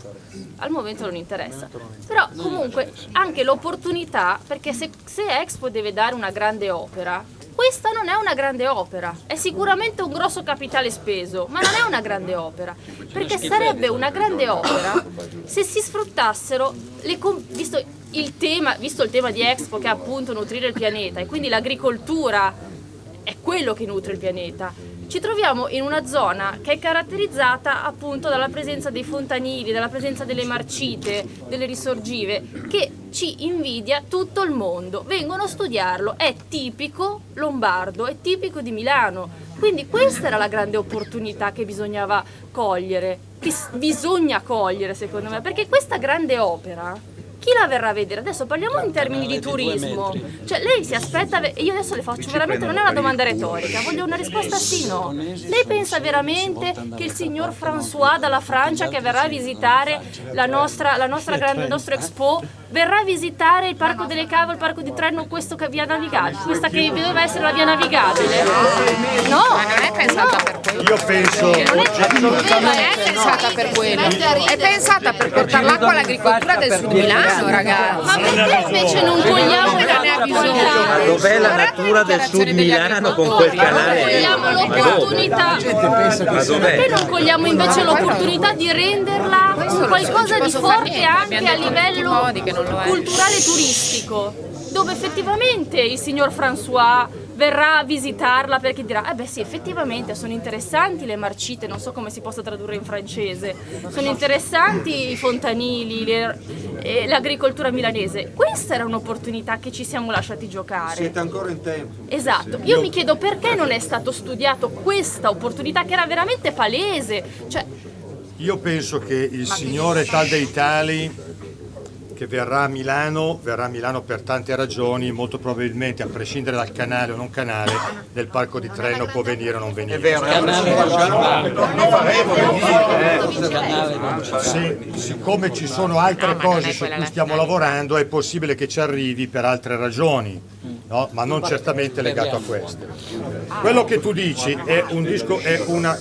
al momento non interessa. Però comunque anche l'opportunità, perché se, se Expo deve dare una grande opera, questa non è una grande opera, è sicuramente un grosso capitale speso, ma non è una grande opera, perché sarebbe una grande opera se si sfruttassero, le visto, il tema, visto il tema di Expo che è appunto nutrire il pianeta e quindi l'agricoltura è quello che nutre il pianeta, ci troviamo in una zona che è caratterizzata appunto dalla presenza dei fontanili, dalla presenza delle marcite, delle risorgive, che ci invidia tutto il mondo. Vengono a studiarlo, è tipico lombardo, è tipico di Milano. Quindi questa era la grande opportunità che bisognava cogliere, che bisogna cogliere secondo me, perché questa grande opera chi la verrà a vedere? Adesso parliamo in termini di turismo. Cioè lei si aspetta, e io adesso le faccio veramente, non è una domanda retorica, voglio una risposta sì no. Lei pensa veramente che il signor François dalla Francia che verrà a visitare la nostra, la nostra grande, il nostro Expo, verrà a visitare il Parco delle Cave, il Parco di Treno, questo che via navigabile, questa che doveva essere la via navigabile? No, Ma non è pensata per quello. Io penso... Non è pensata per quello, è pensata per portare l'acqua all'agricoltura del sud Milano, ragazzi. Ma perché invece non ha bisogno? Ma dov'è la natura del sud Milano con quel canale? cogliamo l'opportunità Ma perché non cogliamo invece l'opportunità di renderla un qualcosa di forte anche a livello culturale e turistico dove effettivamente il signor François verrà a visitarla perché dirà eh beh sì effettivamente sono interessanti le marcite non so come si possa tradurre in francese. Sono interessanti i fontanili le- e l'agricoltura milanese. Questa era un'opportunità che ci siamo lasciati giocare. Siete ancora in tempo. Esatto, io mi chiedo perché non è stato studiato questa opportunità che era veramente palese, cioè Io penso che il signore tal dei tali che verrà a Milano, verrà a Milano per tante ragioni, molto probabilmente a prescindere dal canale o non canale, del parco di treno può venire o non venire. È vero, è non faremo Sì, siccome ci sono altre cose su cui stiamo lavorando è possibile che ci arrivi per altre ragioni, no? ma non certamente legato a queste. Quello che tu dici è, un disco, è, una,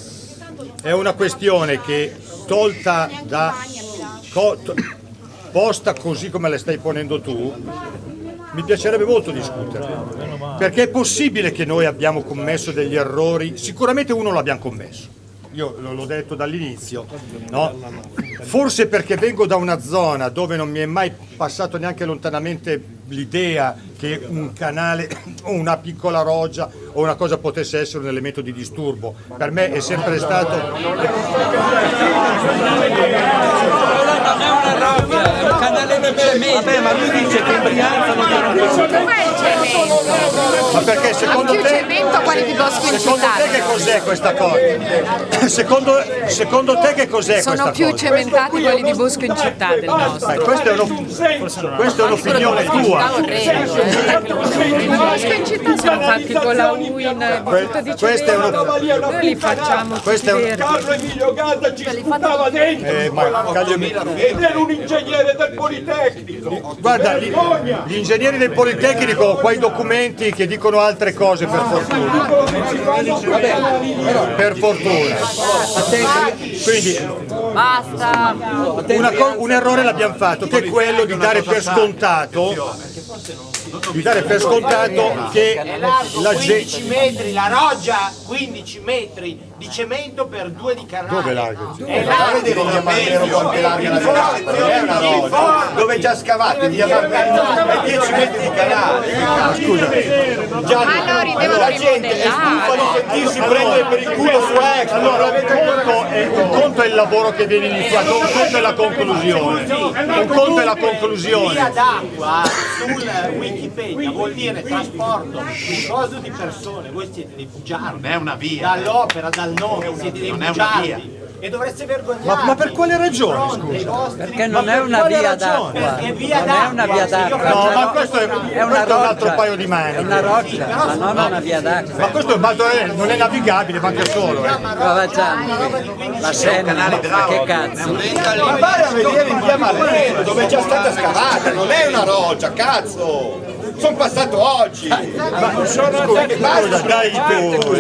è una questione che tolta da... posta così come la stai ponendo tu, mi piacerebbe molto discutere. Perché è possibile che noi abbiamo commesso degli errori, sicuramente uno l'abbiamo commesso. Io l'ho detto dall'inizio, no? forse perché vengo da una zona dove non mi è mai passato neanche lontanamente l'idea che un canale o una piccola roggia o una cosa potesse essere un elemento di disturbo. Per me è sempre stato... Vabbè, ma lui dice che in Brianza non cemento? Ma perché secondo più te... cemento quelli di Bosco in Secondo te che cos'è questa cosa? Secondo, secondo te che cos'è Sono questa più cosa? cementati quelli di Bosco in città del nostro. Eh, è, questa è un'opinione tua. In Bosco in città sono fatti con la UIN tutto di questa è una- cemento. Noi li facciamo tutti un- verdi. Carlo Emilio Gadda ci sputava dentro Eh, ma Caglio- era un ingegnere del Politecnico Guarda, gli, gli ingegneri del Politecnico qua i documenti che dicono altre cose per fortuna. Per fortuna. Quindi Basta. un errore l'abbiamo fatto, che è quello di dare per scontato di dare per scontato che la 15 gente metri, la roggia 15 metri di cemento per due di canale. dove largo? È via Marmero quanto è larga la roba. Dove è già scavate via Marmero è 10 metri di canale. Scusa, Ma allora devono La gente è stufa di sentirsi prendere per il culo su Expo. Allora, un conto, è, il lavoro che viene iniziato, un conto è la conclusione. Un conto è la Via conclusione. d'acqua sul Wikipedia vuol dire trasporto di coso di persone, voi siete dei bugiardi. Non è una via. Dall'opera, dal nome, siete dei Non è una bugiardi. via. E dovreste vergognarvi. Ma, ma per quale ragione, scusa? Perché non è una via d'acqua, via non è una via d'acqua, No, è ma una- questo è, è questo è un altro roccia, paio di è mani. una roccia, ma non una via d'acqua. Ma questo è un baldo- non è navigabile, ma anche solo. eh. Provacciano, la Senna, ma che cazzo? Ma vai a vedere in via Marmero dove è già stata scavata, non è una roccia, cazzo! Sono passato oggi. Ma non sono Scusa, dai tu.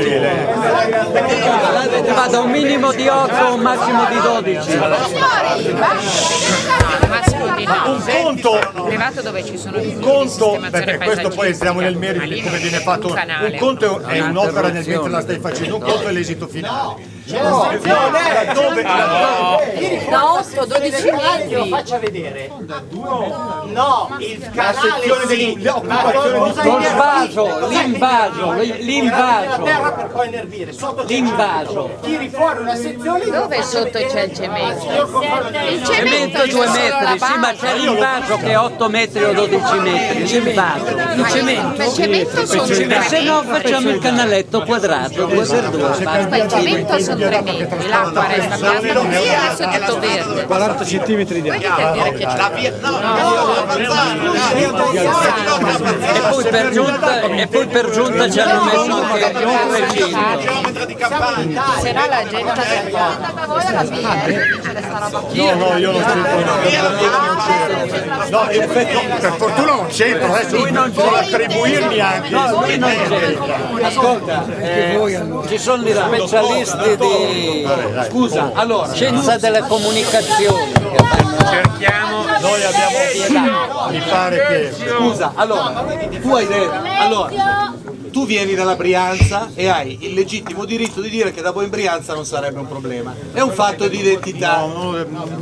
Va da un minimo di 8 a un massimo di 12. massimo di Ma un conto, privato dove ci sono un conto, perché questo poi entriamo nel merito di come viene fatto, un conto è un'opera nel mentre la stai facendo, un conto è l'esito finale. No, Dove? Da 8 12 metri lo faccia vedere. No, il canale sì. Ma cosa l'invaso, l'invaso. La terra per poi innervire. Sotto c'è L'invaso. Tiri fuori una sezione Dove sotto c'è il cemento? Il Cemento 2 metri, sì, ma c'è l'invaso che è 8 metri o 12 metri. L'invaso. Il cemento? Il cemento sono se no facciamo il canaletto quadrato, 2 per 2. Ma il cemento sono l'acqua resta bianca e adesso è tutto verde. 40 centimetri di che c'è. E poi per giunta, e poi per giunta ci hanno messo anche un recinto. Se no la gente si No, no, io non c'entro. No, in effetti, per fortuna non c'entro, adesso lui non può attribuirmi anche. No, lui non c'è. Ascolta, eh, ci sono gli specialisti di scusa, allora, scienza delle comunicazioni Cerchiamo. Noi abbiamo, mi pare che... Scusa, allora, tu hai detto, allora, tu vieni dalla Brianza e hai il legittimo diritto di dire che da voi in Brianza non sarebbe un problema. È un fatto di identità.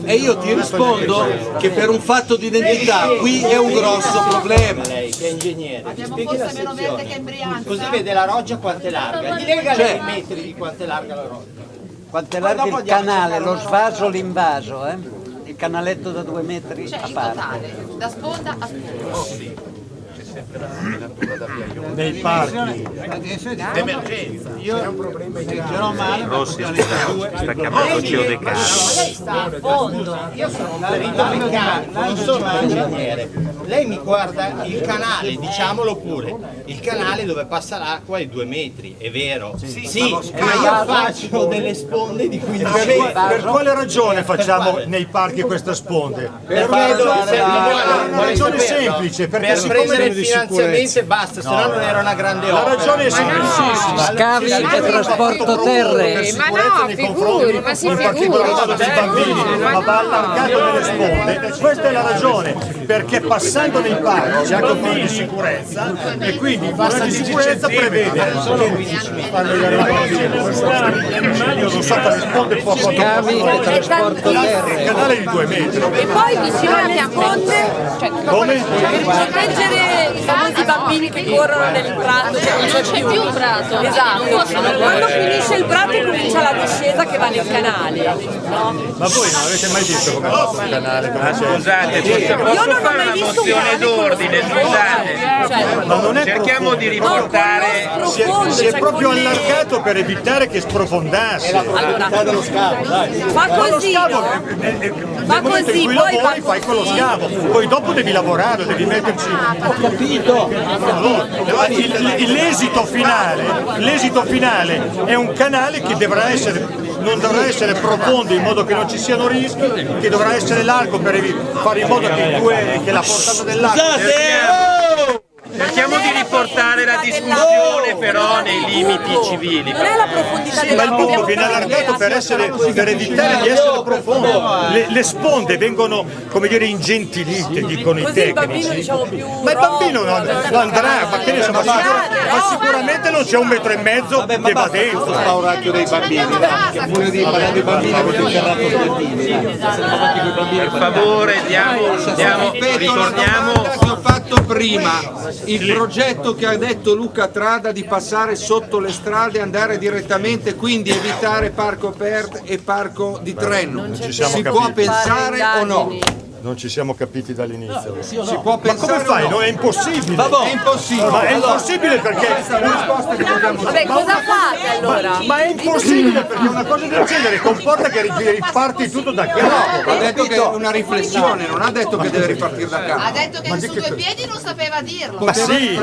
E io ti rispondo che per un fatto di identità qui è un grosso problema. Lei che è ingegnere, ti spieghi la sezione. Così vede la roggia quanto è larga. Gli lega Cioè- i metri di quanto è larga la roggia. quanto è largo il canale, lo svaso, l'invaso, eh? Il canaletto da 2 metri a parte. Da sponda a sponda. Nei parchi. D'emergenza. Rossi, sta, sta chiamando Cio De Caro. Lei sta a fondo. Io sono un non sono un ingegnere. Lei mi guarda il canale, diciamolo pure. Il canale dove passa l'acqua è due metri, è vero? Sì, ma io faccio delle sponde di 15 Per, metri. per quale ragione facciamo nei parchi queste sponde? Per una ragione semplice, perché per siccome finanziamento e basta, se no non era una grande La opera. ragione è semplicissima. Scavi e trasporto terre. Sicurezza nei confronti, ma si bambini, ma va allargato nelle sponde. Questa è la ragione, perché passando nei parchi c'è anche un po' di sicurezza e quindi il piano di sicurezza prevede io non so quale sponde può Scavi e trasporto Il terre. canale di due metri. E poi vicino alle sponde Come? per proteggere i famosi bambini che corrono nel prato che non c'è più. più un prato. Esatto. Quando finisce il prato comincia la discesa che va nel canale. No? Ma voi non avete mai visto come va il canale? come? Scusate, posso, Io non posso ho fare mai una visto un mozione d'ordine, con lo scusate. Cioè, Ma non è Cerchiamo di riportare... Si è, si è proprio allargato per evitare che sprofondasse. Allora, fa così, Fa così, poi fai quello così. scavo, poi dopo devi lavorare, devi metterci. Ho capito. L'esito finale, finale è un canale che dovrà essere, non dovrà essere profondo in modo che non ci siano rischi, che dovrà essere largo per fare in modo che, due- che la portata dell'acqua. Cerchiamo di riportare la discussione però nei limiti civili. Non è la profondità Ma della il punto viene allargato per, essere, per evitare di essere profondo. Le, le sponde vengono, come dire, ingentilite, dicono i Così il bambino tecnici. diciamo più Ma il bambino non, non andrà, ma che ne so, ma, sicura- ma sicuramente non c'è un metro e mezzo che va dentro. spauracchio dei bambini, dei bambini avete interrato Sbertini. Per favore, diamo, diamo, ritorniamo. Fatto prima il progetto che ha detto Luca Trada di passare sotto le strade e andare direttamente quindi evitare Parco Pert e Parco di siamo si può pensare o no? Non ci siamo capiti dall'inizio. Si può Ma come fai? no? No, è impossibile. È impossibile. Ma è impossibile perché Vabbè, cosa fate allora? Ma è impossibile perché una cosa del genere comporta che ri- riparti tutto da capo. Ha detto che è una riflessione, non ha detto che deve ripartire da Ha capo. detto che su due piedi non sapeva dirlo. Ma sì,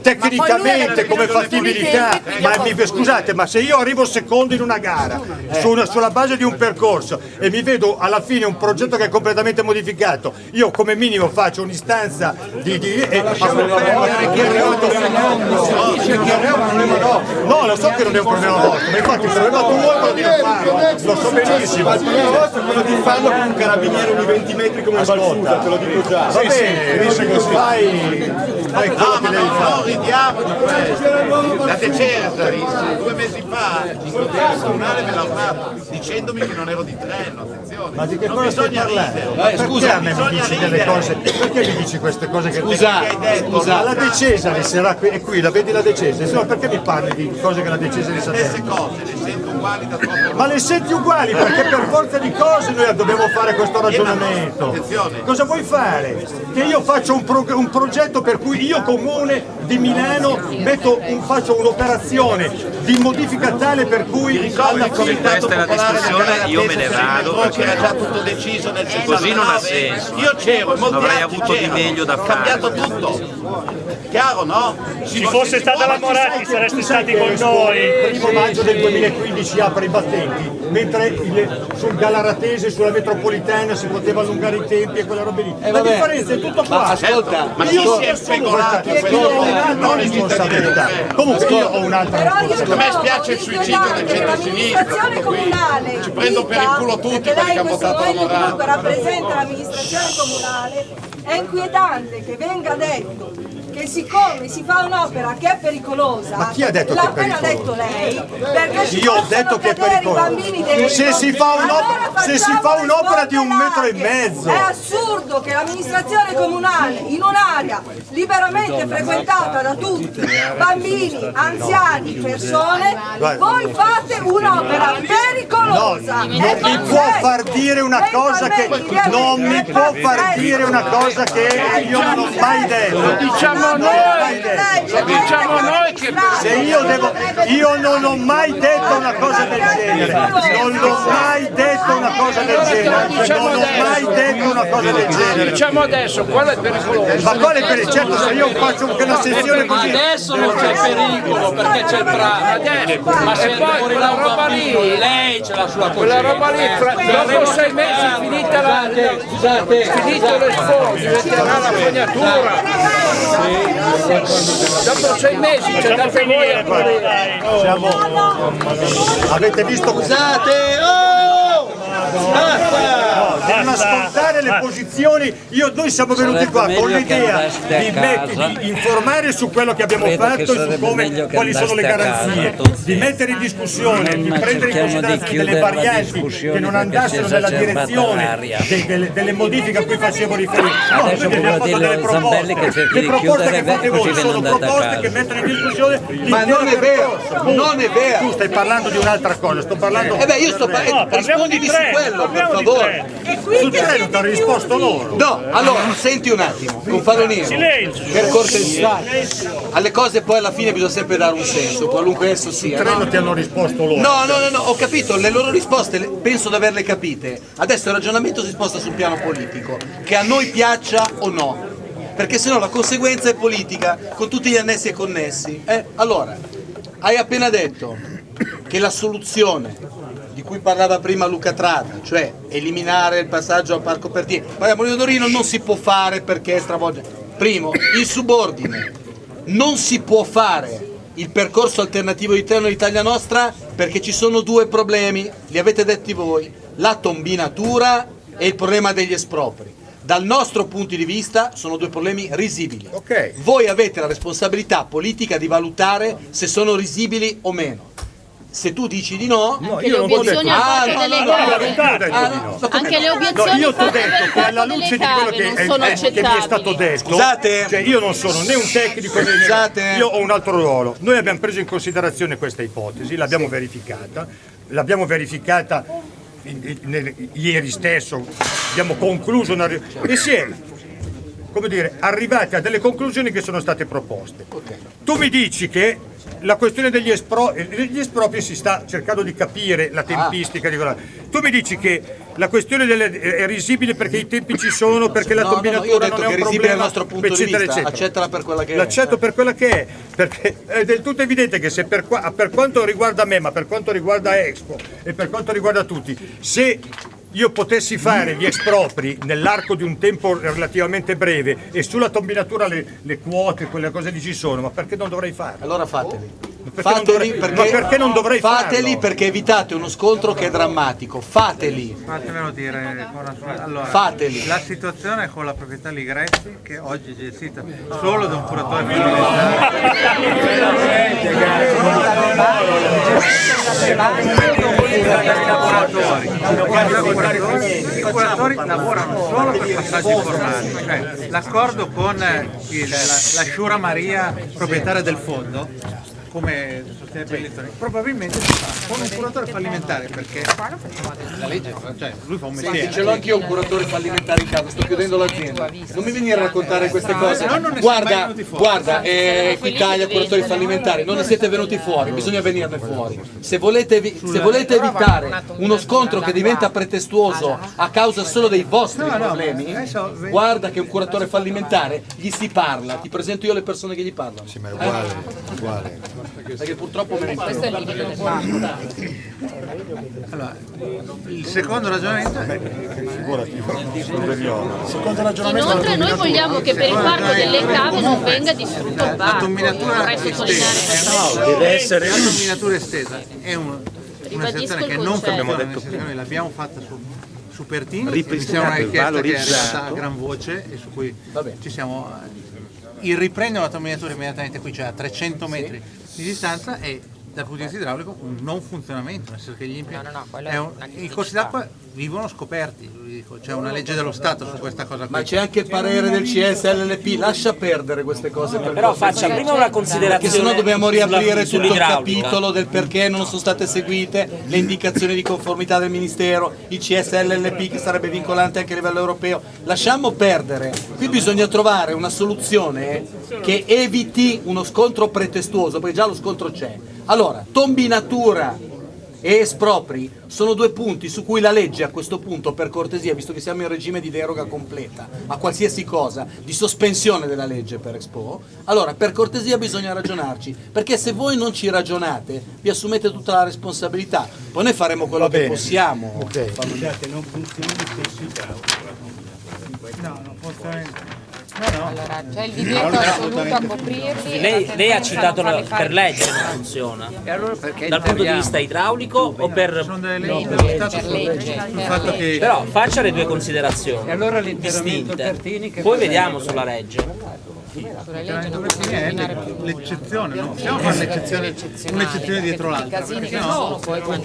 tecnicamente come fattibilità, ma mi- scusate, ma se io arrivo secondo in una gara su una- sulla base di un percorso e mi vedo alla fine un progetto che è completamente modificato giustificato. Io come minimo faccio un'istanza di... di e, No, lo so che non è un problema vostro, ma infatti il problema tuo è quello di non farlo, lo so benissimo. Il problema vostro è quello di farlo con un carabiniere ogni 20 metri come una balfuta, te lo dico già. Va bene, dice che fai, fai quello che devi fare. ridiamo di questo. La De Cesari due mesi fa in consiglio comunale me l'ha urlato dicendomi che non ero di treno, attenzione. Ma di che non cosa stai parlando? perché Scusa, a me mi dici delle cose? Perché mi dici queste cose che Scusa, hai detto? scusa. Ma la De Cesari sarà qui, è qui, la vedi la De Cesari? Insomma, perché mi parli di cose che la De Cesari sa Stesse detto? cose, le sento uguali da troppo Ma le senti uguali perché per forza di cose noi dobbiamo fare questo ragionamento. Cosa vuoi fare? Che io faccio un, pro- un progetto per cui io comune di Milano metto un- faccio un'operazione di modifica tale per cui alla fine Questa è la discussione, io me ne vado perché già tutto deciso nel Se così non ha 69. senso. Io c'ero, molti Avrei altri avuto di meglio da È fare. cambiato tutto. Chiaro, no? Ci fosse stata la Moratti sareste stati con Il noi. primo maggio del 2015 apre i battenti, mentre il- sul Galaratese, sulla metropolitana si poteva allungare i tempi e quella roba lì. La vabbè. differenza è tutto qua. Ma ascolta, ma io chi si è speculato non i responsabilità. Comunque io ho un'altra responsabilità. A me spiace il suicidio del centro-sinistra, ci prendo per il culo tutti perché che questo votato la Morata. rappresenta l'amministrazione comunale è inquietante che venga detto che siccome si fa un'opera che è pericolosa Ma chi ha detto l'ha che è appena pericoloso? detto lei perché ci Io ho detto che è pericoloso. Se si fa un'opera- Allora se si facciamo fa le un'opera di un metro e mezzo. è assurdo che l'amministrazione comunale in un'area liberamente frequentata da tutti bambini, anziani, persone voi fate un'opera No, pericolosa non mi può far dire una cosa che non mi può far dire una cosa che io non ho mai detto. Lo diciamo noi, lo diciamo noi che Se io devo io non ho mai detto una cosa del genere. Non ho mai detto una cosa del genere. Non ho mai detto una cosa del genere. Diciamo adesso, qual è pericoloso? Ma quale per certo se io faccio una sessione così. Adesso non c'è pericolo perché c'è il prato. Ma se poi quella roba lì- lei ce l'ha sulla Quella coscienza. roba lì, fra- dopo sei mesi finita la, Scusate, finito le sfondi, diventerà la fognatura. Dopo sei mesi c'è da voi a morire. Siamo avete visto Scusate, No, devono ascoltare le posizioni. Io, noi siamo venuti qua con l'idea di, casa. di informare su quello che abbiamo Credo fatto e su come, quali sono le casa, garanzie, tutti. di mettere in discussione, di Non prendere in di considerazione delle varianti che non andassero nella direzione l'aria. de- delle, delle modifiche a cui facevo riferimento. No, Adesso abbiamo fatto delle proposte. Le di proposte che fate voi sono proposte casa. che mettono in discussione Ma non è vero, non è vero. Tu stai parlando di un'altra cosa, sto parlando Eh beh, io sto del parlando, rispondimi su quello, per favore. Sul treno ti hanno risposto loro. No, allora, senti un attimo, con Falonino, per cortesia, alle cose poi alla fine bisogna sempre dare un senso, qualunque esso Sul sia. treno no? ti hanno risposto loro. No, no, no, no, ho capito, le loro risposte penso di averle capite. Adesso il ragionamento si sposta sul piano politico, che a noi piaccia o no. Perché sennò la conseguenza è politica, con tutti gli annessi e connessi. Eh, allora, hai appena detto che la soluzione cui parlava prima Luca Trata, cioè eliminare il passaggio al Parco Pertini, poi a Molino Dorino non si può fare perché stravolge. Primo, il subordine. Non si può fare il percorso alternativo di treno Italia Nostra perché ci sono due problemi, li avete detti voi, la tombinatura e il problema degli espropri. Dal nostro punto di vista sono due problemi risibili. Voi avete la responsabilità politica di valutare se sono risibili o meno. Se tu dici di no, Anche le obiezioni al Ah, fatto no, delle no, no, ah, no, no, Anche le No, obiezioni io ti ho detto che alla luce di quello che, non è- sono è- che mi è stato detto, Scusate. cioè io non sono né un tecnico né Scusate. io ho un altro ruolo. Noi abbiamo preso in considerazione questa ipotesi, l'abbiamo verificata, l'abbiamo verificata in- in- nel- ieri stesso, abbiamo concluso una e si è come dire, arrivati a delle conclusioni che sono state proposte. Tu mi dici che la questione degli, espro- degli espropri si sta cercando di capire la tempistica di quella. Tu mi dici che la questione delle, è risibile perché i tempi ci sono, perché la No, no, no, combinatura ho detto non è un è problema, dal nostro punto di eccetera, vista, eccetera. accettala per quella che è. L'accetto per quella che è, perché è del tutto evidente che se per, qua- per quanto riguarda me, ma per quanto riguarda Expo e per quanto riguarda tutti, se io potessi fare gli espropri nell'arco di un tempo relativamente breve e sulla combinatura le, le quote, quelle cose lì ci sono, ma perché non dovrei farlo? Allora fateli. Perché Fateli perché, ma perché non dovrei fateli farlo? perché evitate uno scontro che è drammatico. Fateli. Fatemelo dire, allora, Fateli. la situazione è con la proprietà Ligresti che oggi è gestita solo da un curatore. I curatori lavorano solo per passaggi formali, cioè l'accordo con il- la, la Sciura Maria, proprietaria del fondo, come sostiene probabilmente si fa con un curatore fallimentare perché la legge, cioè lui fa un mestiere. Senti, ce l'ho anch'io un curatore fallimentare in casa, sto chiudendo l'azienda. Non mi venire a raccontare queste cose. Guarda, guarda, eh, Equitalia, curatori fallimentari, non ne siete venuti fuori, bisogna venirne fuori. Se volete, se volete evitare uno scontro che diventa pretestuoso a causa solo dei vostri problemi, guarda che un curatore fallimentare gli si parla, ti presento io le persone che gli parlano. Sì, ma è uguale, uguale. Perché purtroppo me ne Questo è il limite del fatto. Allora, il secondo ragionamento è Inoltre noi vogliamo che per il parco delle cave non venga distrutto il la parco. dominatura Vorrei sottolineare estesa. deve essere la dominatura estesa. È un- una sezione che non Abbiamo detto noi l'abbiamo fatta su, su Pertini, Ripristinato, una richiesta che è arrivata a gran voce e su cui ci siamo il riprendere la dominatura immediatamente qui, cioè a 300 metri di distanza è dal punto di vista idraulico un non funzionamento, nel senso che gli impianti quello è è un- i corsi d'acqua vivono scoperti, c'è una legge dello Stato su questa cosa qui. Ma c'è anche il parere del CSLLP, lascia perdere queste cose. Per Però faccia prima una considerazione Perché sennò dobbiamo riaprire tutto il capitolo del perché non sono state seguite le indicazioni di conformità del Ministero, il CSLLP che sarebbe vincolante anche a livello europeo. Lasciamo perdere. Qui bisogna trovare una soluzione che eviti uno scontro pretestuoso, perché già lo scontro c'è. Allora, tombinatura e espropri sono due punti su cui la legge a questo punto, per cortesia, visto che siamo in regime di deroga completa a qualsiasi cosa, di sospensione della legge per Expo, allora per cortesia bisogna ragionarci, perché se voi non ci ragionate vi assumete tutta la responsabilità, poi noi faremo quello Va che bene. possiamo. Scusate, non funziona gli stessi idraulici. No, funziona. Allora, c'è il divieto assoluto a coprirli. Lei, lei ha citato la- per legge non funziona. E allora perché Dal punto di vista idraulico o per... Sono delle leggi Per dello Stato sul- legge, sul per fatto legge. che Però faccia le due considerazioni E allora distinte. Che Poi vediamo sulla legge. L'e- l'eccezione, non possiamo fare l'eccezione, un'eccezione dietro I l'altra, casini perché di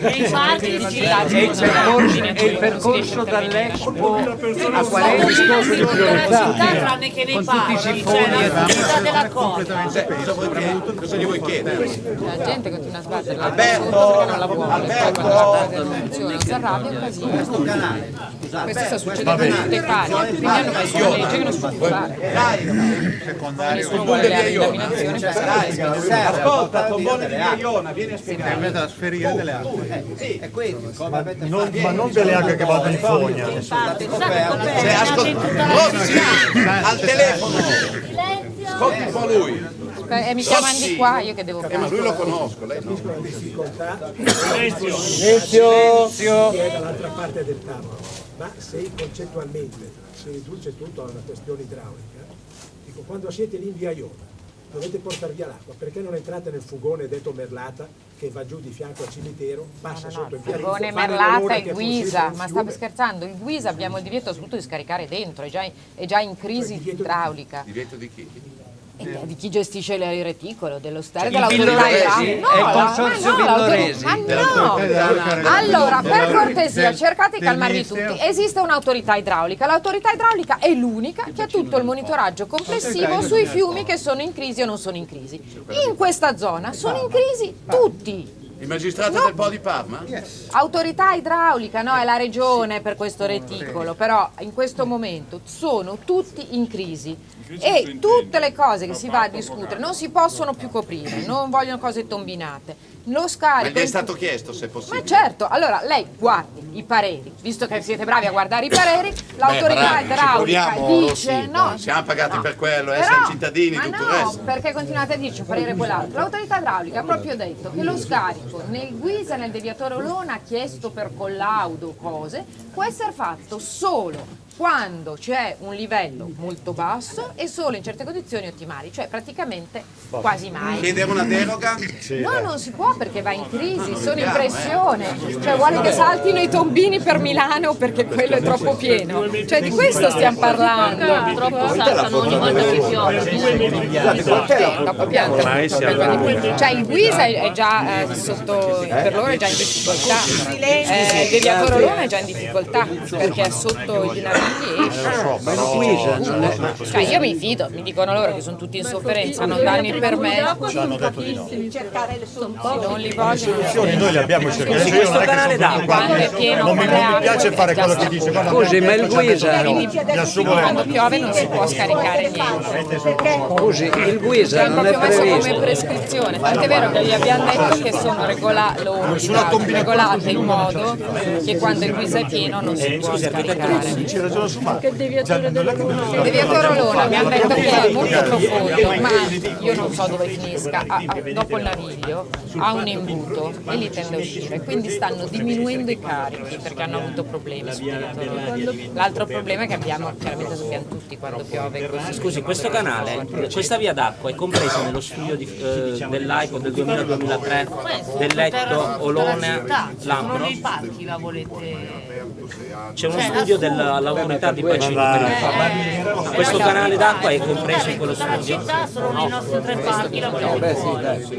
E girati il percorso, e il percorso dall'Expo a discorso di priorità? tranne che nei parchi, cioè la finalità della cosa. Cosa gli vuoi chiedere? la gente continua a sbattere la Alberto, Alberto. non si arrabbia e casino. Questo sta succedendo in tutte le parti, quindi hanno messo una legge che non si può fare. Secondario le laminazioni per Ascolta, Tombone di Maiona, vieni a spiegare. è da sferire delle. È questo, avete Non- ma non delle alghe che vanno in fogna. Cioè, Rossi, al telefono. Ascolti un po' lui. E mi chiamano di qua, io che devo Eh, ma lui lo conosco, lei no. Silenzio! Chi è dall'altra parte del tavolo, ma se concettualmente si riduce tutto a una questione idraulica, dico quando siete lì in via Iona, dovete portare via l'acqua, perché non entrate nel fugone detto Merlata che va giù di fianco al cimitero, passa sotto in via Rizzo, Furgone, fa Merlata l'ora e Guisa, ma state scherzando? Il Guisa abbiamo il divieto assoluto di scaricare dentro, è già in, è già in crisi idraulica. Divieto di chi? Eh, Di chi gestisce il reticolo, dello stare, Cioè, dell'autorità il No, consorzio no, Villoresi? ma no! Allora, per cortesia, del- cercate di calmarvi tutti. Esiste un'autorità idraulica, l'autorità idraulica è l'unica che ha tutto il monitoraggio complessivo sui fiumi che sono in crisi o non sono in crisi. In questa zona sono in crisi tutti. Il magistrato del Po di Parma? Autorità idraulica, no, è la regione per questo reticolo, però in questo momento sono tutti in crisi e tutte le cose che si va a discutere non si possono più coprire, non vogliono cose tombinate. Lo Ma scarico gli è stato chiesto se è ma possibile. certo, allora lei guardi, i pareri. Visto che siete bravi a guardare i pareri, l'autorità idraulica dice sì, no, no, siamo pagati no. per quello, eh, Però- siamo cittadini, ma tutto il no, resto. perché continuate a dirci un parere quell'altro. L'autorità idraulica ha proprio detto che lo scarico nel guisa nel deviatore Olona chiesto per collaudo cose può essere fatto solo quando c'è un livello molto basso e solo in certe condizioni ottimali, cioè praticamente quasi mai. Chiedere una deroga? No, non si può perché va in crisi, sono in pressione. Cioè vuole che saltino i tombini per Milano perché quello è troppo pieno. Cioè di questo stiamo parlando. Purtroppo saltano ogni volta che piove. Dopo pianta. Cioè il Guisa è già eh, sotto, per loro è già in difficoltà. Eh, il deviatore Olona è già in difficoltà perché è sotto i navigli e cioè io mi fido, mi dicono loro che sono tutti in sofferenza, non danno il permesso. Ci hanno detto di no. cercare le Non li vogliono. Soluzioni noi le abbiamo cercate. Scusi, Io questo non è che sono quando- è pieno non mi, non le piace fare quello che dice Scusi, ma il Guisa- le Quando piove non si può scaricare niente. Scusi, il Guisa non è messo come previsto. prescrizione, tant'è vero che gli abbiamo detto che sono regolate in modo che quando il guisa è pieno non si può scaricare. Ci ragiona su ma Il deviatore Olona mi hanno detto che è molto profondo, ma io non so dove finisca. Ha- ha- dopo il naviglio ha un imbuto e lì tende a uscire, quindi stanno diminuendo i carichi perché hanno avuto problemi deviatore. L'altro problema è che abbiamo, chiaramente sappiamo tutti quando piove così. Scusi, questo canale, questa via d'acqua è compresa nello studio di, eh, dell'AICO del 2000-2003 del letto Olone Lambro? Sono nei parchi la volete... C'è uno Cioè, studio assurdo. Dell'autorità di bacino per il Fama. Questo canale d'acqua è compreso in quello La studio? città sono nei nostri tre parchi.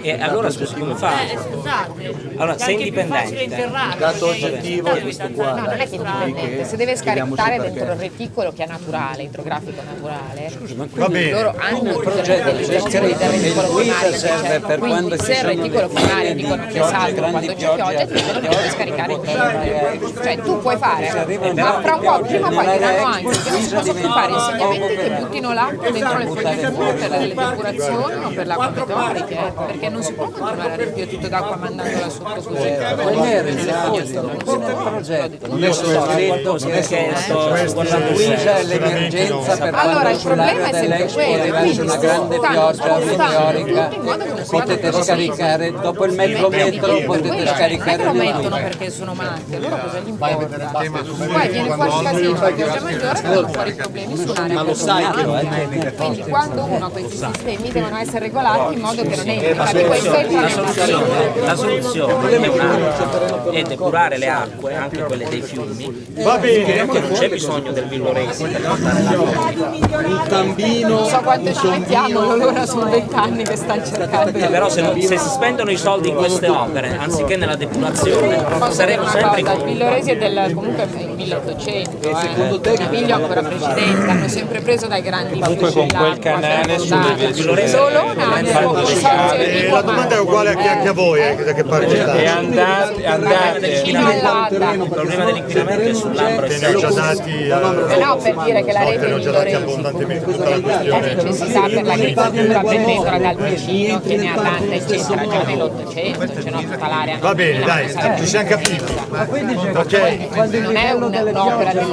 E allora scusi come fa? Eh, scusate, Allora, è sei indipendente. Dato oggettivo devi questo qua. No, non è che è indipendente, se deve scaricare dentro il reticolo che è naturale, idrografico naturale, Va bene. loro hanno il progetto del scritto che il reticolo guisa primario, serve per quindi quando il sono reticolo pieni dicono che grandi quando c'è pioggia, ti devi scaricare dentro. Cioè tu puoi fare, ma fra un po' prima o poi diranno Expo, anche che non si possono fare un insegnamenti che buttino l'acqua dentro le fognature per le depurazioni o per le acque meteoriche, eh, perché non si può continuare a riempire tutto d'acqua mandandola sotto così. Non era il progetto, non è solo scritto che il Guisa è l'emergenza per Allora, il problema è sempre quello, quindi una grande pioggia meteorica, non potete scaricare dopo il mezzo metro, potete Non scaricare lo di mettono perché sono matti, allora cosa gli importa? Poi viene fuori casino, la pioggia maggiore vengono fuori i problemi su un'area Ma lo sai che lo è. Quindi quando uno ha questi sistemi devono essere regolati in modo che non entri, questo entra La soluzione, la soluzione è un'altra, è depurare le acque, anche quelle dei fiumi. Va bene. Che non c'è bisogno del villoresi per portare l'acqua. Un tambino, Non so quanto ci mettiamo, loro sono vent'anni che stanno cercando. Eh, però se, non- se si spendono i soldi in queste opere, anziché nella depurazione, saremo una sempre in cosa, il Villoresi è del comunque è il 1800, eh. Viglio ancora precedente, hanno sempre preso dai grandi Comunque con quel canale sulle vie Solo Eh, la domanda è uguale anche, anche a voi, eh, da che parte E andate, andate. Il problema dell'inquinamento è sull'ambro Che ne ho già dati, Eh eh, no, per dire che la rete che ne ho di già dati Villoresi abbondantemente tutta la la questione. necessità per l'agricoltura prendendola dal vicino che ne ha tanta eccetera già nell'Ottocento, c'è tutta l'area Va bene, dai, ci siamo capiti. Ok, non è un- un'opera del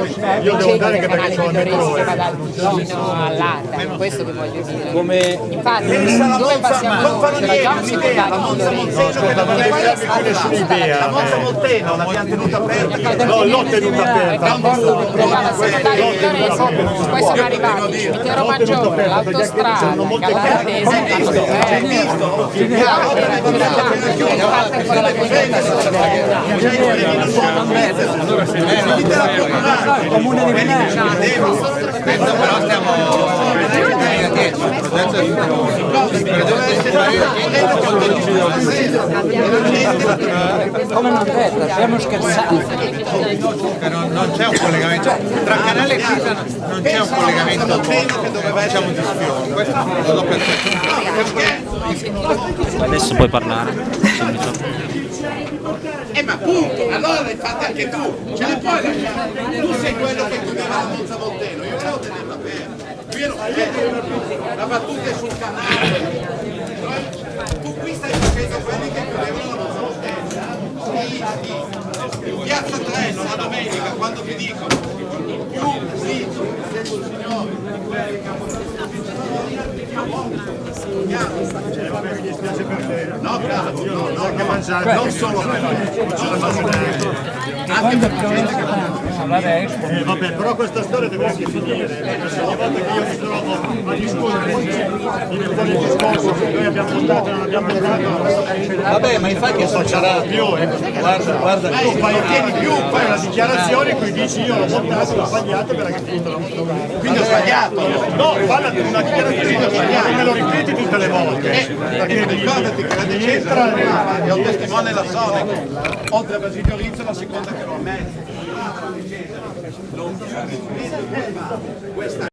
Io devo andare anche perché che eh. va dal vicino all'Adda, è questo che voglio dire. come Infatti, dove passiamo noi? C'era già un secondario Villoresi. non E poi è più nessuna idea. La Monza Molteno l'abbiamo tenuta aperta. No, l'ho tenuta aperta. Doveva secondario Villoresi, poi sono arrivati il cimitero maggiore, l'autostrada, Galatese, l'hanno aperto. No, era già, era Comune di. Questo però stiamo dietro, il progetto è Come non detto, stiamo scherzando. Che non, c'è un collegamento tra canale e Pisa non c'è un collegamento diciamo di sfiore questo percepito Adesso puoi parlare. Eh ma appunto, allora l'hai fatta anche tu, ce le puoi lasciare. Tu sei quello che chiudeva la Monza Molteno, io volevo tenerla aperta. Io ero aperta, la battuta è sul canale. Tu qui stai facendo quelli che chiudevano la. Sì, sì. piazza Treno la domenica quando ti dicono più grigi, No, bravo, no, no, no, non solo. per anche per gente che Eh, vabbè, però questa storia deve anche finire, perché ogni volta che io mi trovo a discutere viene fuori il discorso che noi abbiamo votato e non abbiamo votato. Vabbè, ma infatti non facciamo più, eh. Guarda, guarda, tu fai ottieni più, fai una dichiarazione in cui dici io l'ho votato, l'ho sbagliato perché è finito la votazione. Quindi ho sbagliato. No, parla di una dichiarazione che me lo ripeti tutte le volte. Eh, Perché ricordati che la entra è un testimone la Sonic, oltre a Basilio Rizzo la seconda che lo ammette. Questa